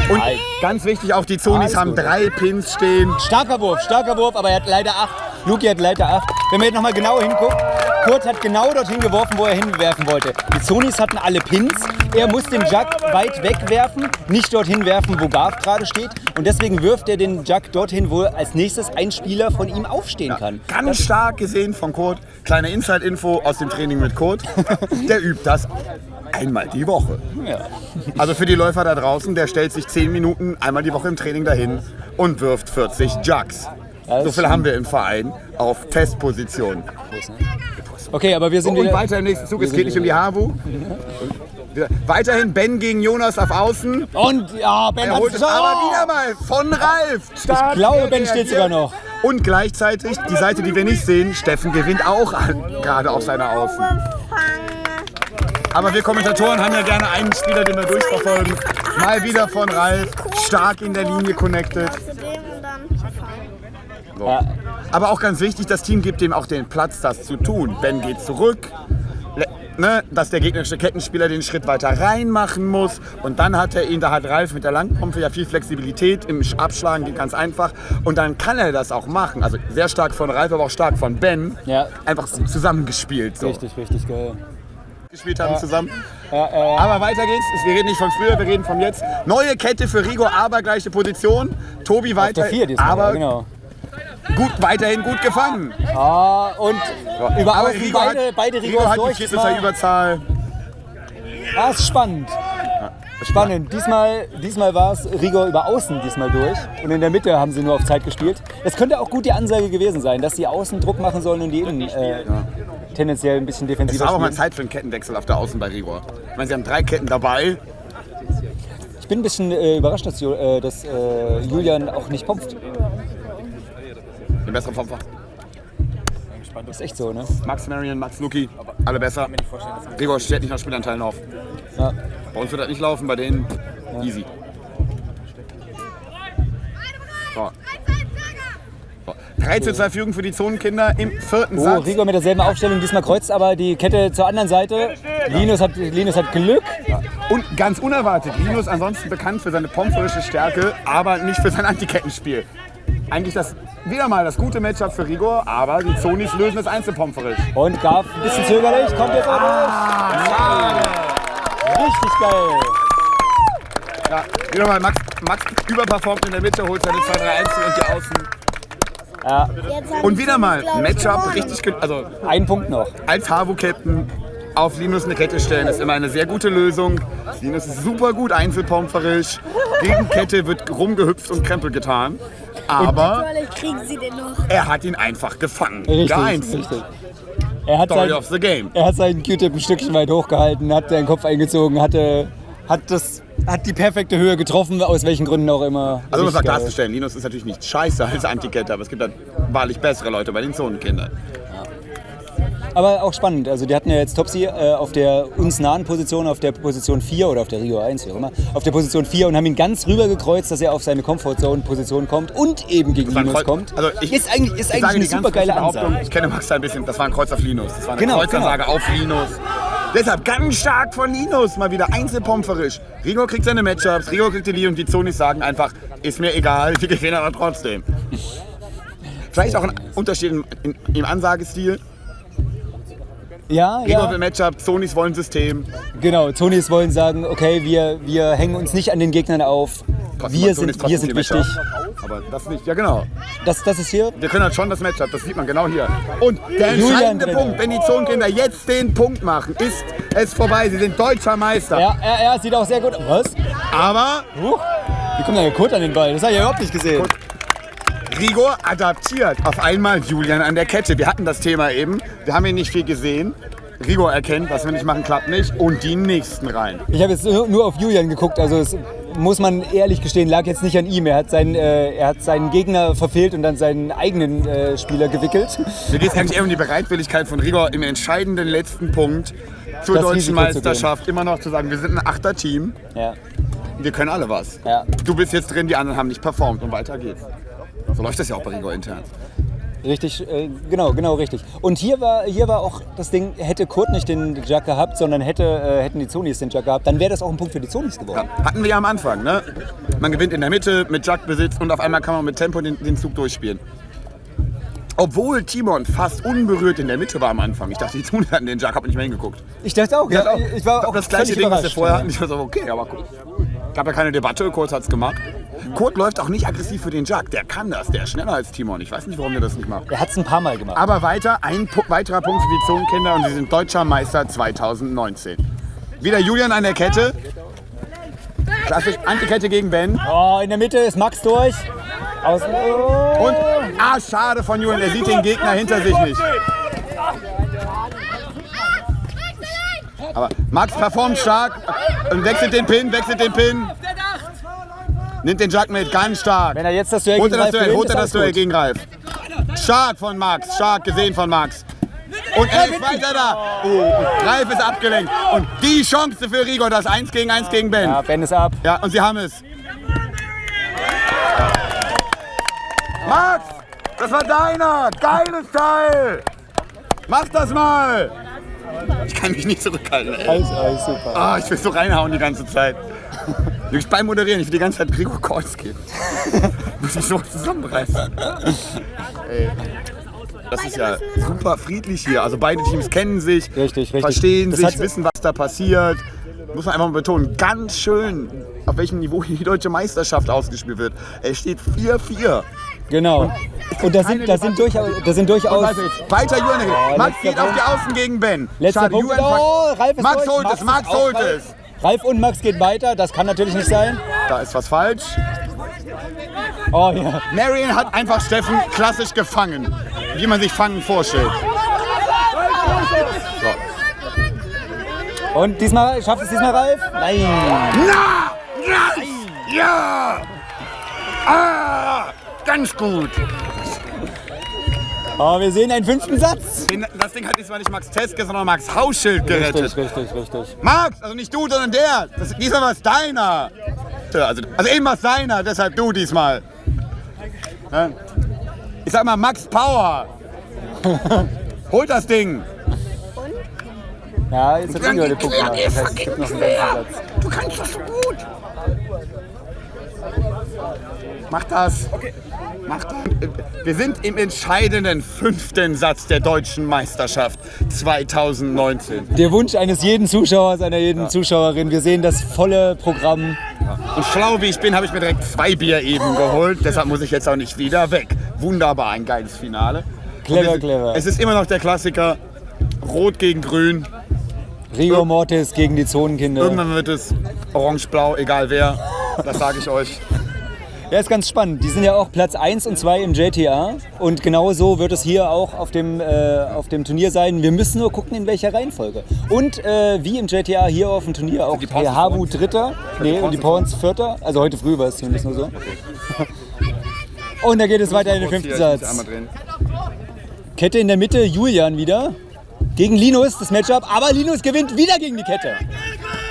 Und ganz wichtig, auch die Zonis haben drei Pins stehen. Starker Wurf, starker Wurf, aber er hat leider acht. Luki hat leider acht. Wenn man jetzt nochmal genau hinguckt, Kurt hat genau dorthin geworfen, wo er hinwerfen wollte. Die Zonis hatten alle Pins. Er muss den Jug weit wegwerfen, nicht dorthin werfen, wo Garf gerade steht. Und deswegen wirft er den Jug dorthin, wo als nächstes ein Spieler von ihm aufstehen kann. Ganz stark gesehen von Kurt. Kleine Inside-Info aus dem Training mit Kurt. <laughs> Der übt das einmal die Woche. Ja. Also für die Läufer da draußen, der stellt sich 10 Minuten einmal die Woche im Training dahin und wirft 40 Jugs. So viel haben wir im Verein auf Testposition. Okay, aber wir sind Und wieder... weiter im nächsten Zug, es geht nicht um die Havu. Weiterhin Ben gegen Jonas auf Außen. Und ja, Ben Er hat holt es aber wieder mal von Ralf. Stark Ich glaube, Ben steht sogar noch. Und gleichzeitig, die Seite, die wir nicht sehen, Steffen gewinnt auch an, gerade auf seiner Außen. Aber wir Kommentatoren haben ja gerne einen Spieler, den wir durchverfolgen. Mal wieder von Ralf, stark in der Linie connected. So. Aber auch ganz wichtig, das Team gibt ihm auch den Platz, das zu tun. Ben geht zurück, ne, dass der gegnerische Kettenspieler den Schritt weiter reinmachen muss. Und dann hat er ihn, da hat Ralf mit der Langpumpe ja viel Flexibilität im Sch- Abschlagen, geht ganz einfach. Und dann kann er das auch machen. Also sehr stark von Ralf, aber auch stark von Ben. Ja. Einfach zusammengespielt. So. Richtig, richtig geil. Gespielt haben zusammen. Ja, äh, Aber weiter geht's. Wir reden nicht von früher, wir reden von jetzt. Neue Kette für Rigo, aber gleiche Position. Tobi weiter. der vier diesmal, aber ja, genau. gut, weiterhin gut gefangen. Ah, und über Aber Rigo beide, hat, beide Rigo Rigors hat die durch. Viertelzahl diesmal. Überzahl. Ah, ist spannend. Spannend. Diesmal, diesmal war es Rigor über Außen diesmal durch. Und in der Mitte haben sie nur auf Zeit gespielt. Es könnte auch gut die Ansage gewesen sein, dass die Außen Druck machen sollen und die Innen äh, tendenziell ein bisschen Es defensiver war auch mal. Zeit für einen Kettenwechsel auf der Außen bei Rigor. Ich meine, sie haben drei Ketten dabei. Ich bin ein bisschen äh, überrascht, dass, äh, dass äh, Julian auch nicht pumpft. Den besseren Pomper. ist echt so, ne? Max Marion, Max Luki, alle besser. Gregor stellt nicht nach Spielanteilen auf. Ja. Bei uns wird das nicht laufen, bei denen easy. So. So. 3 zu 2 Führung für die Zonenkinder im vierten Oh, Satz. Rigo mit derselben Aufstellung. Diesmal kreuzt aber die Kette zur anderen Seite. Linus hat, Linus hat Glück. Und ganz unerwartet, Linus ansonsten bekannt für seine pomperische Stärke, aber nicht für sein Antikettenspiel. Eigentlich das wieder mal das gute Matchup für Rigor, aber die Zonis lösen das Einzelpomperisch. Und Graf ein bisschen zögerlich. Kommt jetzt auch Ah. Richtig geil. Ja, wieder mal Max, Max überperformt in der Mitte, holt seine 2 3 1 und die Außen. Ja, Und wieder mal Matchup richtig, also ein Punkt noch. als Havo-Captain auf Linus eine Kette stellen, ist immer eine sehr gute Lösung. Linus ist super gut einzelpomperisch. Gegen Kette wird rumgehüpft und Krempel getan. Aber Vielleicht kriegen sie den noch. er hat ihn einfach gefangen. Richtig, Geeinzelt. richtig. Er hat, Story sein, of the game. er hat seinen Q-Tip ein Stückchen weit hochgehalten, hat seinen Kopf eingezogen, hatte, hat, das, hat die perfekte Höhe getroffen, aus welchen Gründen auch immer. Also um es mal klarzustellen, Linus ist natürlich nicht scheiße als Antikette, aber es gibt halt wahrlich bessere Leute bei den Zonenkindern. Aber auch spannend. Also die hatten ja jetzt Topsy äh, auf der uns nahen Position, auf der Position 4 oder auf der Rio 1, wie auch immer, auf der Position 4 und haben ihn ganz rüber gekreuzt, dass er auf seine Comfortzone-Position kommt und eben gegen Linus Kreuz- kommt. also ich- ist eigentlich, ist Ich eigentlich eine super geile Ansage. Ich kenne Max ein bisschen, das war ein Kreuz auf Linus. Das war eine Genau, Kreuzansage auf Linus. Deshalb ganz stark von Linus, mal wieder einzelpomperisch. Rigo kriegt seine Matchups, Rigo kriegt die Lee und die Zonis sagen einfach, ist mir egal, wir gewinnen aber trotzdem. Vielleicht auch ein Unterschied im, im Ansagestil. Ja, Rigo ja. will Matchup, Zonis wollen System. Genau, Tonis wollen sagen, okay, wir, wir hängen uns nicht an den Gegnern auf. Trotzdem Wir sind, wir sind wichtig. Aber das nicht, ja genau. Das, das ist hier. Wir können halt schon das Matchup, das sieht man genau hier. Und der Julian entscheidende drin. Punkt, wenn die Zonenkinder jetzt den Punkt machen, ist es vorbei. Sie sind deutscher Meister. Ja, ja, ja, sieht auch sehr gut aus. Was? Aber Huch. Wie kommt denn der Kurt an den Ball? Das habe ich ja überhaupt nicht gesehen. Rigor adaptiert auf einmal Julian an der Kette. Wir hatten das Thema eben. Wir haben ihn nicht viel gesehen. Rigor erkennt, was wir nicht machen, klappt nicht. Und die nächsten rein. Ich habe jetzt nur auf Julian geguckt, also es muss man ehrlich gestehen, lag jetzt nicht an ihm. Er hat seinen, äh, er hat seinen Gegner verfehlt und dann seinen eigenen äh, Spieler gewickelt. Mir geht es eigentlich eher um die Bereitwilligkeit von Rigor im entscheidenden letzten Punkt zur Das deutschen Risiko. Meisterschaft immer noch zu sagen, wir sind ein Achter-Team. Ja. Wir können alle was. Ja. Du bist jetzt drin, die anderen haben nicht performt und weiter geht's. So läuft das ja auch bei Rigor intern. Richtig, äh, genau, genau richtig. Und hier war, hier war auch das Ding, hätte Kurt nicht den Jack gehabt, sondern hätte, äh, hätten die Zonis den Jack gehabt, dann wäre das auch ein Punkt für die Zonis geworden. Hatten wir ja am Anfang, ne? Man gewinnt in der Mitte mit Jackbesitz und auf einmal kann man mit Tempo den, den Zug durchspielen. Obwohl Timon fast unberührt in der Mitte war am Anfang. Ich dachte, die tun hatten den Jack, hab nicht mehr hingeguckt. Ich dachte auch, Ich hatte ja, auch, ich war auch das gleiche Ding, was wir vorher hatten. Ich war so, okay, aber gut. Gab ja keine Debatte, Kurt hat's gemacht. Kurt läuft auch nicht aggressiv für den Jack. Der kann das, der ist schneller als Timon. Ich weiß nicht, warum der das nicht macht. Er hat es ein paar Mal gemacht. Aber weiter, ein Pu weiterer Punkt für die Zonenkinder und sie sind deutscher Meister 2019. Wieder Julian an der Kette. Klassisch Antikette gegen Ben. Oh, in der Mitte ist Max durch. Außen. Oh. Und, ah, schade von Julian, er sieht den Gegner hinter sich nicht. Aber Max performt stark und wechselt den Pin, wechselt den Pin. Nimmt den Jack mit, ganz stark. Wenn er jetzt das Duell Holt er das gegen Ralf Duell, gewinnt, holt er das Duell gegen Ralf. Stark von Max, stark gesehen von Max. Und er ist weiter da. Oh, Ralf ist abgelenkt. Und die Chance für Rigo, das 1 gegen 1 gegen Ben. Ja, Ben ist ab. Ja, und sie haben es. Max, das war deiner. Geiles Teil. Mach das mal. Ich kann mich nicht zurückhalten. Ey. Alles, alles super. Ah, ich will so reinhauen die ganze Zeit. Ich beim Moderieren, ich will die ganze Zeit Gregor Calls geben. <laughs> Muss ich so zusammenreißen. Ey. Das ist ja super friedlich hier. Also beide Teams kennen sich, Richtig, richtig. verstehen Das sich, wissen, was da passiert. Muss man einfach mal betonen, ganz schön, auf welchem Niveau hier die deutsche Meisterschaft ausgespielt wird. Es steht 4-4. Genau. Und da sind, da sind durchaus, da sind durchaus weiter. Oh, Max geht auf die. Außen gegen Ben. letzter Schade, Punkt. Oh, Ralf ist Max holt es, Max holt es. Ralf und Max geht weiter, das kann natürlich nicht sein. Da ist was falsch. Oh ja. Marion hat einfach Steffen klassisch gefangen, wie man sich Fangen vorstellt. Und diesmal schafft es diesmal Ralf? Nein. Na! Nice! Ja! Ah! Ganz gut! Oh, wir sehen einen fünften Satz. Den, das Ding hat diesmal nicht Max Teske, sondern Max Hauschild gerettet. Richtig, richtig, richtig. Max, also nicht du, sondern der. Das, diesmal war es deiner. Also, also eben war es deiner, deshalb du diesmal. Ich sag mal Max Power. <laughs> Holt das Ding. Ja, jetzt hat Rigo den Punkt gemacht. Das heißt, es gibt noch einen ganzen Satz. Du kannst das so gut. Mach das. Mach das. Wir sind im entscheidenden fünften Satz der deutschen Meisterschaft 2019. Der Wunsch eines jeden Zuschauers, einer jeden Zuschauerin. Wir sehen das volle Programm. Und schlau wie ich bin, habe ich mir direkt zwei Bier eben geholt. Deshalb muss ich jetzt auch nicht wieder weg. Wunderbar, ein geiles Finale. Clever, clever. Es ist immer noch der Klassiker. Rot gegen Grün. Rigor Mortis gegen die Zonenkinder. Irgendwann wird es orange-blau, egal wer. Das sage ich euch. Ja, ist ganz spannend. Die sind ja auch Platz 1 und 2 im JTA. Und genau so wird es hier auch auf dem, äh, auf dem Turnier sein. Wir müssen nur gucken, in welcher Reihenfolge. Und äh, wie im JTA hier auf dem Turnier auch der Habu Dritter. Nee, und die Pawns Vierter. Also heute früh war es zumindest nur so. Und da geht es weiter in den fünften Satz. Kette in der Mitte, Julian wieder. Gegen Linus das Matchup, aber Linus gewinnt wieder gegen die Kette.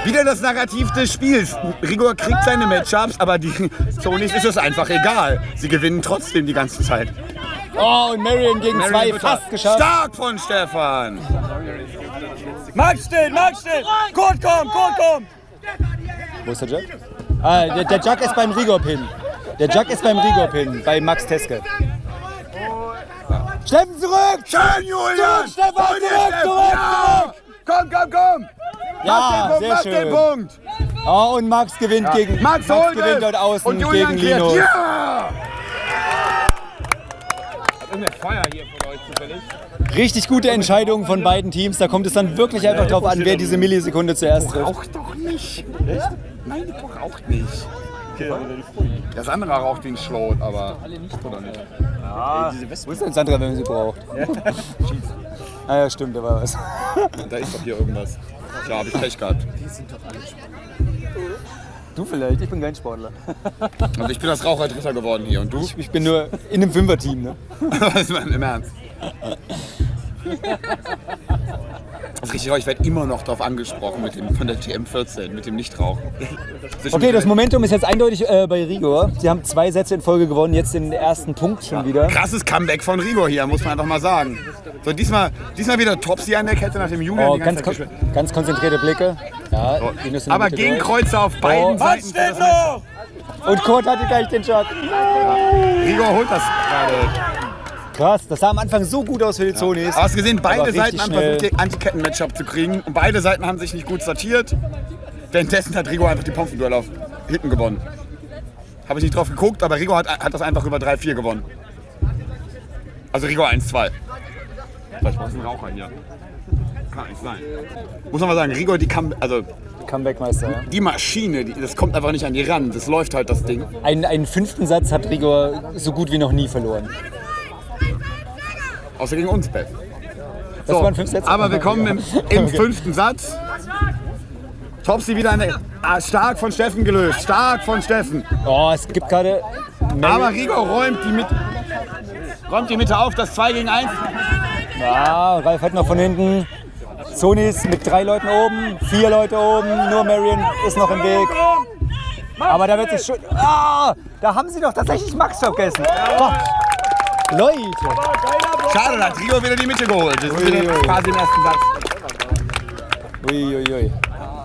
Wieder das Narrativ des Spiels. Rigor kriegt seine Matchups, aber die Sonys ist es einfach egal. Sie gewinnen trotzdem die ganze Zeit. Oh, und Marion gegen Marion zwei Luther. fast geschafft. Stark von Stefan. Max steht, Max steht. Kurt kommt, Kurt kommt. Wo ist der Jack? Ah, der, der Jack ist beim Rigor-Pin. Der Jack ist beim Rigor-Pin, bei Max Teske. Steffen zurück! Schön, Julian. Stefan, Hol dir zurück, Steffen. zurück, Ja. Komm, komm, komm. Ja, Mach den Punkt, sehr mach den schön. Punkt. Oh, und Max gewinnt gegen Max, holt gewinnt dort außen Und Julian gegen. Linus. Ja. Irgendein Feuer hier von euch zufällig. Richtig gute Entscheidung von beiden Teams. Da kommt es dann wirklich einfach drauf an, wer diese Millisekunde zuerst trifft. Raucht doch nicht. Echt? Nein, die raucht nicht. Das andere raucht ein Schlot, aber. Oder nicht? Wo ist denn Sandra, wenn man sie braucht? ah ja, stimmt, da war was. Da ist doch hier irgendwas. Klar, habe ich Pech gehabt. Du vielleicht, ich bin kein Sportler. <laughs> Also ich bin das Raucherdritter geworden hier. Und du? Ich bin nur in einem Fünferteam. Ne? Was <laughs> man im Ernst? Das ist richtig, ich werde immer noch darauf angesprochen mit dem, von der TM14, mit dem Nichtrauchen. Okay, das Momentum ist jetzt eindeutig äh, bei Rigor. Sie haben zwei Sätze in Folge gewonnen, jetzt den ersten Punkt schon wieder. Krasses Comeback von Rigor hier, muss man einfach mal sagen. So, diesmal, diesmal wieder Topsy an der Kette nach dem Julian. Oh, ganz, kon ganz konzentrierte Blicke. Ja, der Aber gegen. Kreuze auf beiden Oh. Seiten. Steht noch. Und Kurt hatte gleich den Shot. Rigor holt das gerade. Krass, das sah am Anfang so gut aus für die Zonis. Aber hast gesehen, beide Seiten haben versucht, den Antiketten-Matchup zu kriegen. Und beide Seiten haben sich nicht gut sortiert. Währenddessen hat Rigor einfach die Pompenduell auf hinten gewonnen. Habe ich nicht drauf geguckt, aber Rigor hat, hat das einfach über 3-4 gewonnen. Also Rigor 1-2. Vielleicht brauchst du einen Raucher hier. Kann nicht sein. Muss man mal sagen, Rigor, die kam, also Comebackmeister. Ja. die Maschine, die, das kommt einfach nicht an die ran. Das läuft halt das Ding. Einen, einen fünften Satz hat Rigor so gut wie noch nie verloren. Außer gegen uns, Beth. Sätze. Aber wir kommen im, im Okay. fünften Satz. Topsy wieder der. Ah, stark von Steffen gelöst. Stark von Steffen. Oh, es gibt gerade. Aber Rigo räumt die, mit, räumt die Mitte auf. Das 2 gegen 1. Ja, Ralf hat noch von hinten. Sonis mit drei Leuten oben, vier Leute oben, nur Marion ist noch im Weg. Aber da wird sich schon. Ah, da haben sie doch tatsächlich Max vergessen. Boah. Leute, Schade, da hat Rigo wieder die Mitte geholt. Das ist wieder quasi im ersten Satz. Uiuiui.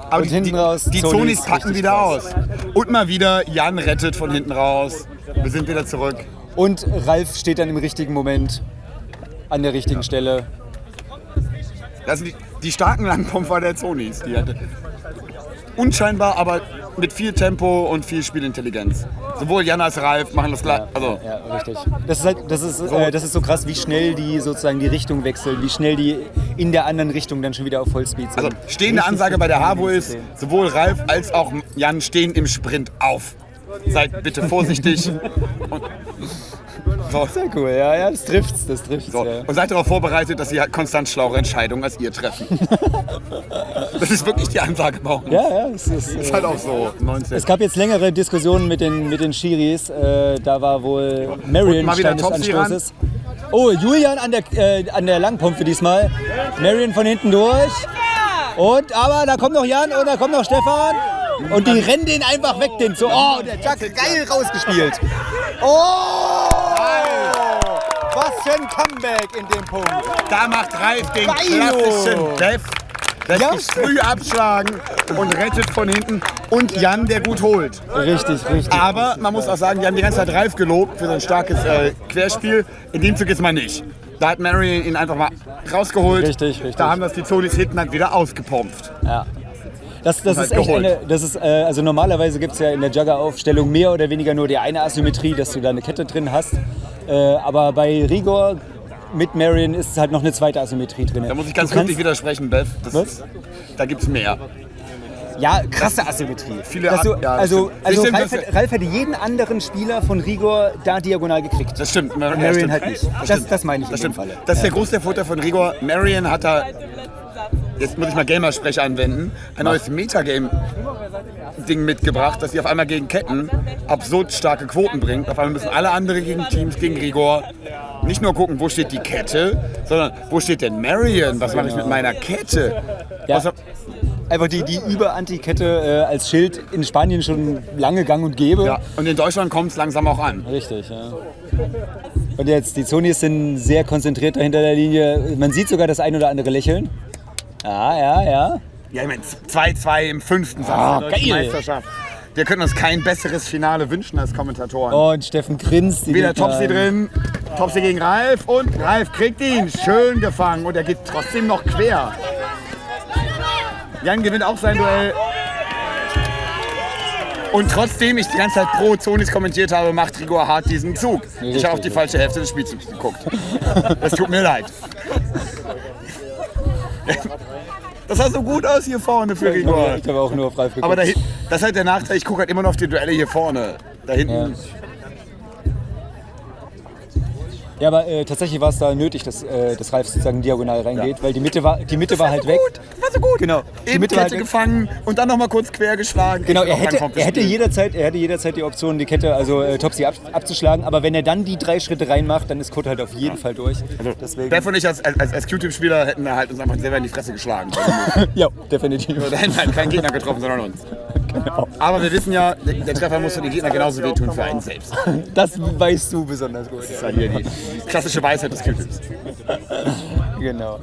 Aber Und die, hinten die, raus die Zonis Zonis packen wieder aus. Und mal wieder, Jan rettet von hinten raus. Wir sind wieder zurück. Und Ralf steht dann im richtigen Moment an der richtigen Stelle. Das sind die, die starken Langpumper der Zonis. Die hatte unscheinbar, aber mit viel Tempo und viel Spielintelligenz. Sowohl Jan als Ralf machen das gleich. Also, Ja, richtig. Das ist, halt, das, ist, äh, das ist so krass, wie schnell die sozusagen die Richtung wechseln, wie schnell die in der anderen Richtung dann schon wieder auf Vollspeed sind. also stehende Richtig Ansage bei der HAVO ist, sowohl Ralf als auch Jan stehen im Sprint auf. Seid bitte vorsichtig. <laughs> so, Sehr cool, ja, ja, das trifft's, das trifft's. so. Ja. und seid darauf vorbereitet, dass sie halt konstant schlauere Entscheidungen als ihr treffen. <laughs> das ist wirklich die Ansage bei uns. Ja, ja, es ist, Ist äh, halt auch so. 19. es gab jetzt längere Diskussionen mit den, mit den Schiris. Äh, da war wohl Marion mal wieder Stein des. Anstoßes. Oh, Julian an der, äh, an der Langpumpe diesmal. Marion von hinten durch. Und, aber da kommt noch Jan und da kommt noch Stefan. Und die rennen den einfach weg, den so. Oh, der Jack geil rausgespielt. Oh! Was für ein Comeback in dem Punkt. Da macht Ralf den klassischen Def. Lässt Ja. sich früh abschlagen und rettet von hinten. Und Jan, der gut holt. Richtig, richtig. Aber man muss auch sagen, die haben die ganze Zeit Ralf gelobt für sein starkes äh, Querspiel. In dem Zug jetzt mal nicht. Da hat Marion ihn einfach mal rausgeholt. Richtig, richtig. Da haben das die Zonis hinten dann wieder ausgepumpt. Das, das ist halt echt geholt. eine, das ist, äh, also normalerweise gibt es ja in der Jugger-Aufstellung mehr oder weniger nur die eine Asymmetrie, dass du da eine Kette drin hast. Äh, aber bei Rigor mit Marion ist halt noch eine zweite Asymmetrie drin. Da muss ich ganz wirklich widersprechen, Beth. Das Was? Ist, da gibt es mehr. Ja, krasse Asymmetrie. Viele Dass du, Ar- ja, das also also Das stimmt, Ralf, das- hat, Ralf hätte jeden anderen Spieler von Rigor da diagonal gekriegt. Das stimmt. Marion halt nicht. Das, stimmt. das meine ich Das stimmt. Falle. Das ist der große Vorteil von Rigor. Marion hat da, jetzt muss ich mal Gamersprech anwenden, ein neues Metagame-Ding mitgebracht, dass sie auf einmal gegen Ketten absurd starke Quoten bringt. Auf einmal müssen alle anderen gegen Teams, gegen Rigor, nicht nur gucken, wo steht die Kette, sondern wo steht denn Marion? Was mache ich mit meiner Kette? Ja. Was, Einfach die, die Über-Antikette äh, als Schild in Spanien schon lange gang und gäbe. ja. Und in Deutschland kommt es langsam auch an. Richtig, ja. Und jetzt, die Zonis sind sehr konzentriert dahinter der Linie. Man sieht sogar das ein oder andere Lächeln. Ja, ja, ja. Ja, ich meine, 2-2 im fünften Satz Ah, der deutschen geil. Meisterschaft. Wir können uns kein besseres Finale wünschen als Kommentatoren. Und Steffen grinst. die Wieder an. drin, Topsy gegen Ralf und Ralf kriegt ihn. Schön gefangen und er geht trotzdem noch quer. Jan gewinnt auch sein Duell. Und trotzdem ich die ganze Zeit pro Zonis kommentiert habe, macht Rigor hart diesen Zug. Ich habe auf die falsche Hälfte des Spielzugs geguckt. <laughs> Das tut mir leid. <laughs> Das sah so gut aus hier vorne für Rigor. Ich habe auch nur Ralf geguckt. Aber da, das ist halt der Nachteil, ich gucke halt immer noch auf die Duelle hier vorne. Da hinten. Ja, aber äh, tatsächlich war es da nötig, dass, äh, dass Ralf sozusagen diagonal reingeht, weil die Mitte war, die Mitte war halt weg. War so gut. Genau. Die Eben Mitte war Kette halt gefangen und dann noch mal kurz quer geschlagen. Genau, er hätte, er, hätte jederzeit, er hätte jederzeit die Option, die Kette, also äh, Topsy ab, abzuschlagen. Aber wenn er dann die drei Schritte reinmacht, dann ist Kurt halt auf jeden Fall durch. Deswegen. Beth und ich als, als, als Q-Tip-Spieler hätten halt uns einfach selber in die Fresse geschlagen. <laughs> ja, definitiv. da hätten wir halt keinen Gegner getroffen, sondern uns. Genau. <laughs> Aber wir wissen ja, der, Treffer muss für den Gegner genauso wehtun für einen selbst. <laughs> Das weißt du besonders gut. Das ist ja hier die klassische Weisheit des Q-Tips. <laughs> Genau.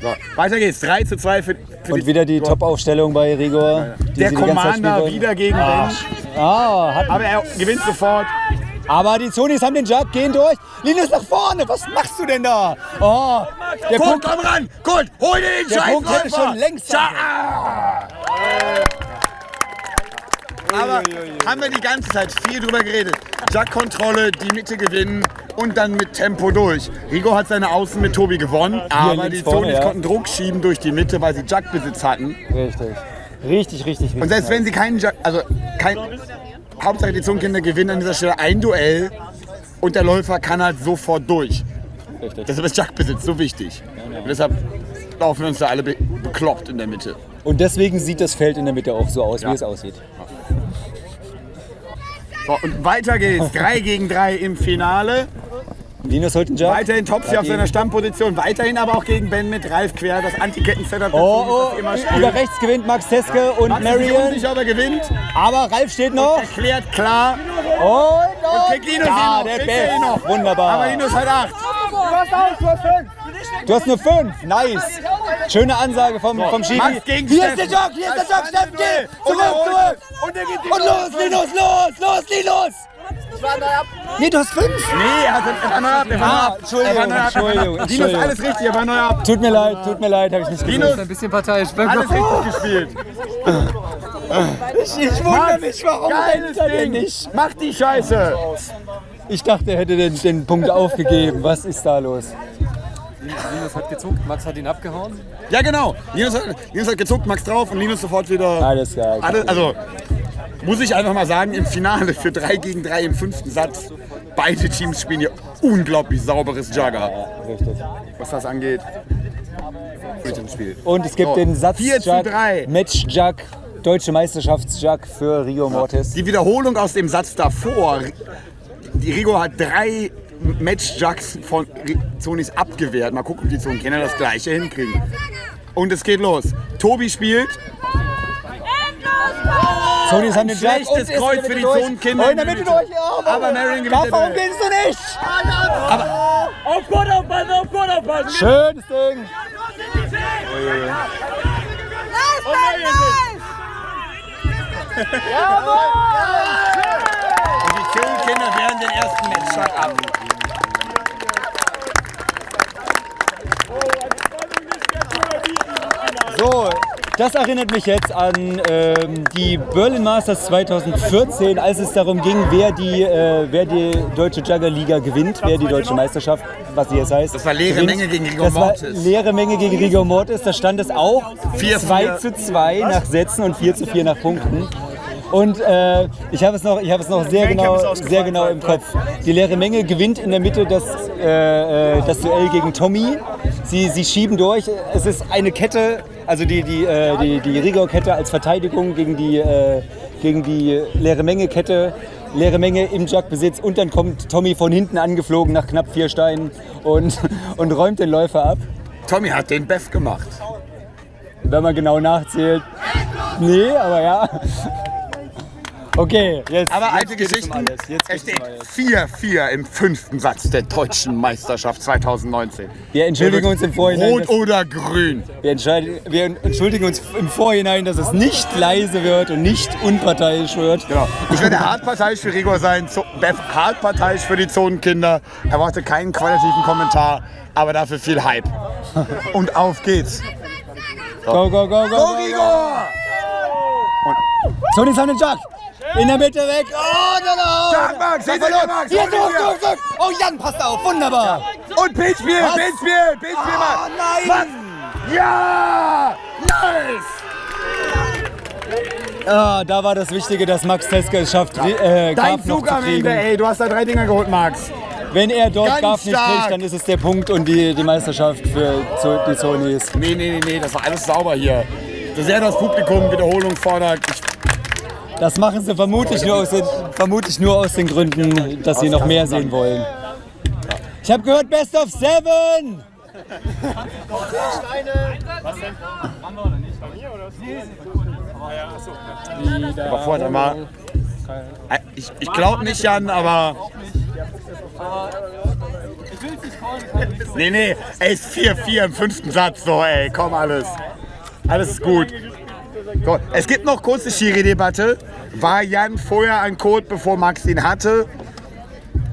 So, weiter geht's. 3 zu 2 für, für Und wieder die Top-Aufstellung bei Rigor. die Der die Commander wieder gegen. Ah, hat, Aber er gewinnt sofort. Aber die Zonis haben den Jug, gehen durch. Linus nach vorne, was machst du denn da? Oh, der Kurt, Punkt, komm ran! Kurt, hol dir den der Scheiß Punkt hätte schon längst Scha- Aber haben wir die ganze Zeit viel drüber geredet. Jack-Kontrolle, die Mitte gewinnen und dann mit Tempo durch. Rigo hat seine Außen mit Tobi gewonnen, aber die Zonis ja. konnten Druck schieben durch die Mitte, weil sie Jack-Besitz hatten. Richtig. Richtig, richtig, richtig. Und selbst wenn sie keinen Jack, also kein, Hauptsache die Zonenkinder gewinnen an dieser Stelle ein Duell und der Läufer kann halt sofort durch. Richtig. Deshalb ist Jack-Besitz so wichtig. Und deshalb laufen wir uns da alle be bekloppt in der Mitte. Und deswegen sieht das Feld in der Mitte auch so aus, Ja. wie es aussieht. So, und weiter geht's. <laughs> 3 gegen 3 im Finale. Linus holt den Jug. Weiterhin Topsy auf seiner Stammposition. Weiterhin aber auch gegen Ben mit Ralf quer. Das Antiketten-Setup Oh, oh, immer über spielt. rechts gewinnt Max Teske und Max ist Marion. unsicher, aber gewinnt. Aber Ralf steht noch. Erklärt klar. Und, und, kriegt Linus ja, der er Best. noch. Wunderbar. Aber Linus hat 8. Du hast eine 5. Nice. Schöne Ansage vom, vom Schiri. Max gegen Hier ist der. Jog, hier ist der Jog, Steffen, geh. Und Zurück, zurück. Und Und los, Linus, los, los, Linus. Nee, du hast 5. Nee, er, hat, er ab. Er war Ah, ab. Entschuldigung, ab. Entschuldigung, Linus, Entschuldigung. alles richtig, er war neu ab. Tut mir leid, tut mir leid, habe ich nicht gesehen. Linus, Ein bisschen parteiisch. alles richtig gespielt. Ich, ich wundere mich, warum Geiles er Ding. nicht? Mach die Scheiße. Ich dachte, er hätte den, den Punkt aufgegeben. Was ist da los? Linus hat gezuckt, Max hat ihn abgehauen. Ja, genau. Linus hat, Linus hat gezuckt, Max drauf und Linus sofort wieder. Alles klar. Alle, also, muss ich einfach mal sagen, im Finale für 3 gegen 3 im fünften Satz, beide Teams spielen hier unglaublich sauberes Jugger, Richtig. was das angeht. Spiel. Und es gibt So, den Satz 4 zu 3. Match Jug, Deutsche Meisterschaftsjug für Rio Mortis. Die Wiederholung aus dem Satz davor. die Rigo hat drei Match-Jugs von Zonis abgewehrt. Mal gucken, ob die Zonenkenner das gleiche hinkriegen. Und es geht los. Tobi spielt. Sonys haben den Jug Schlechtes und ist Kreuz für die. Zonenkinder. Oh, in der Mitte durch. Ja, Aber Marion gewinnt. Warum den gewinnst du nicht? Auf Gott aufpassen, auf Gott aufpassen! Schönes Ding. Und die Zonenkinder wehren den ersten Match-Jug ab. So, das erinnert mich jetzt an ähm, die Berlin Masters 2014, als es darum ging, wer die, äh, wer die deutsche Juggerliga gewinnt, wer die deutsche Meisterschaft, was die jetzt heißt. Das war leere gewinnt. Menge gegen Rigor Das war Mortis. leere Menge gegen Rigor Mortis. Da stand es auch Vier, 2 vier. zu 2 nach Sätzen und 4 zu 4 nach Punkten. Und äh, ich habe es noch, ich habe es noch sehr genau, sehr genau im Kopf. Die leere Menge gewinnt in der Mitte das, äh, äh, das Duell gegen Tommy. Sie, sie schieben durch. Es ist eine Kette, also die, die, äh, die, die Rigor-Kette als Verteidigung gegen die, äh, gegen die leere Menge-Kette. Leere Menge im Jugbesitz und dann kommt Tommy von hinten angeflogen nach knapp vier Steinen und, <laughs> und räumt den Läufer ab. Tommy hat den Beff gemacht. Wenn man genau nachzählt. Nee, aber ja. Okay, jetzt. Aber alte Geschichten. Es steht alles. 4-4 im fünften Satz der deutschen Meisterschaft 2019. Wir entschuldigen uns im Vorhinein. Rot oder grün? Wir, wir entschuldigen uns im Vorhinein, dass es nicht leise wird und nicht unparteiisch wird. Genau. Ich werde hart parteiisch für Rigor sein, Zo- Beff hart parteiisch für die Zonenkinder. Erwarte keinen qualitativen Kommentar, aber dafür viel Hype. <laughs> Und auf geht's. Go, go, go, go. Go go. Rigor! Sony Sun Jack. In der Mitte weg. Oh, no, no. Stark, Max! Hinter dir, Max! Hier, zurück, zurück, zurück. Oh, Jan, passt auf. Wunderbar. Und Pitchspiel, Was? Pitchspiel, Pitchspiel, Ah, Max! nein. Max! Ja! Nice! Ah, da war das Wichtige, dass Max Teske es schafft, äh, Dein Zug zu am Ende, ey. Du hast da drei Dinger geholt, Max. Wenn er dort Ganz Garf nicht stark. kriegt, dann ist es der Punkt und die, die Meisterschaft für die Sonys. Nee, nee, nee, nee, das war alles sauber hier. So sehr das Publikum Wiederholung fordert. Ich, Das machen sie vermutlich nur, aus den, vermutlich nur aus den Gründen, dass sie noch mehr sehen wollen. Ich habe gehört, Best of Seven! aber vorher mal. Ich, ich glaube nicht, Jan, aber. Nee, nee, ey, ist 4-4 im fünften Satz, so, ey, komm, alles. Alles ist gut. So, es gibt noch kurze Schiri-Debatte. War Jan vorher ein Code, bevor Max ihn hatte?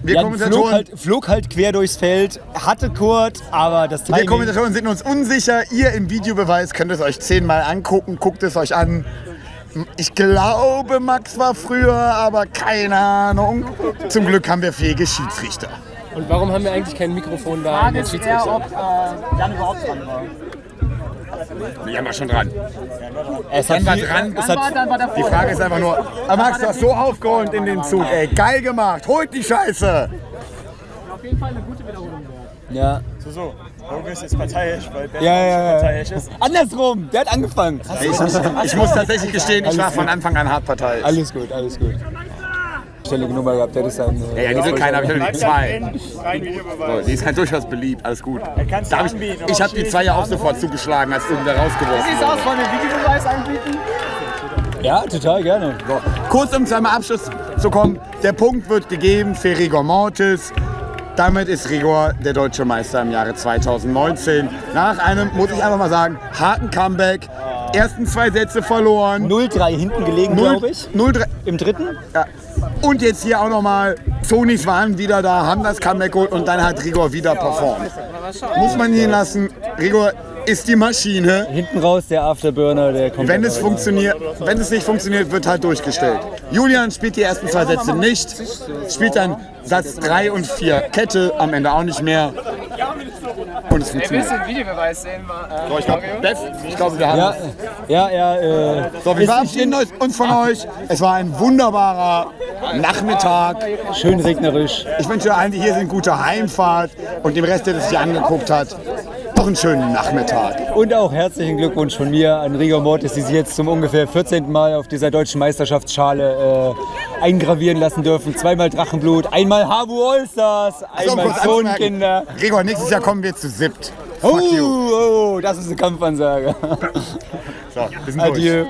Wir Jan flog Kommentatoren, halt, flog halt quer durchs Feld, hatte Kurt, aber das wir Timing... Kommentatoren sind uns unsicher. Ihr im Videobeweis könnt es euch zehnmal angucken. Guckt es euch an. Ich glaube, Max war früher, aber keine Ahnung. Zum Glück haben wir fähige Schiedsrichter. Und warum haben wir eigentlich kein Mikrofon da an den Schiedsrichter? Jan überhaupt dran war. Jan war schon dran. es Jan hat war dran. es hat, Dann war der Die Frage ist einfach nur, Max, du hast so aufgeräumt in den Zug, ey. Geil gemacht. Holt die Scheiße. auf jeden Fall eine gute Wiederholung ja. So, so. Du jetzt parteiisch? Weil Bernd Ja, ja, ja. parteiisch ist. Andersrum, der hat angefangen. Ich, ich muss tatsächlich gestehen, ich war von Anfang an hart parteiisch. Alles gut, alles gut. Stellige Nummer gehabt, der ist dann... Ja, ja, die will keiner, aber ich habe die zwei. So, die ist halt durchaus beliebt, alles gut. Da hab ich ich habe die zwei ja auch sofort zugeschlagen, als du wieder rausgeworfen Wie sieht's aus? Wollen wir Videobeweis anbieten? Ja, total gerne. So, kurz um zu einem Abschluss zu kommen. Der Punkt wird gegeben für Rigor Mortis. Damit ist Rigor der deutsche Meister im Jahre 2019. Nach einem, muss ich einfach mal sagen, harten Comeback. Ersten zwei Sätze verloren. 0-3 hinten gelegen, glaube ich. 0-3. Im dritten? Ja. Und jetzt hier auch nochmal, Sonys waren wieder da, haben das Comeback geholt und dann hat Rigor wieder performt. Muss man ihn lassen. Rigor ist die Maschine. Hinten raus der Afterburner, der kommt. Wenn es, funktioniert, wenn es nicht funktioniert, wird halt durchgestellt. Julian spielt die ersten zwei Sätze nicht, spielt dann Satz 3 und 4 Kette, am Ende auch nicht mehr. Und es funktioniert. den Videobeweis sehen? Äh, So, ich glaube, Beth, ich glaube, wir haben Ja, ja, ja. Äh, So, wir verabschieden uns von euch. Es war ein wunderbarer Nachmittag. schön regnerisch. Ich wünsche allen, die hier sind, gute Heimfahrt und dem Rest, der das sich angeguckt hat, einen schönen Nachmittag. Und auch herzlichen Glückwunsch von mir an Rigor Mortis, die sich jetzt zum ungefähr 14. Mal auf dieser deutschen Meisterschaftsschale eingravieren lassen dürfen. Zweimal Drachenblut, einmal Habu Allstars, einmal. Zonenkinder. Gregor, nächstes Jahr kommen wir zu siebt. Oh, oh, das ist eine Kampfansage. So, wir sind durch. Adieu.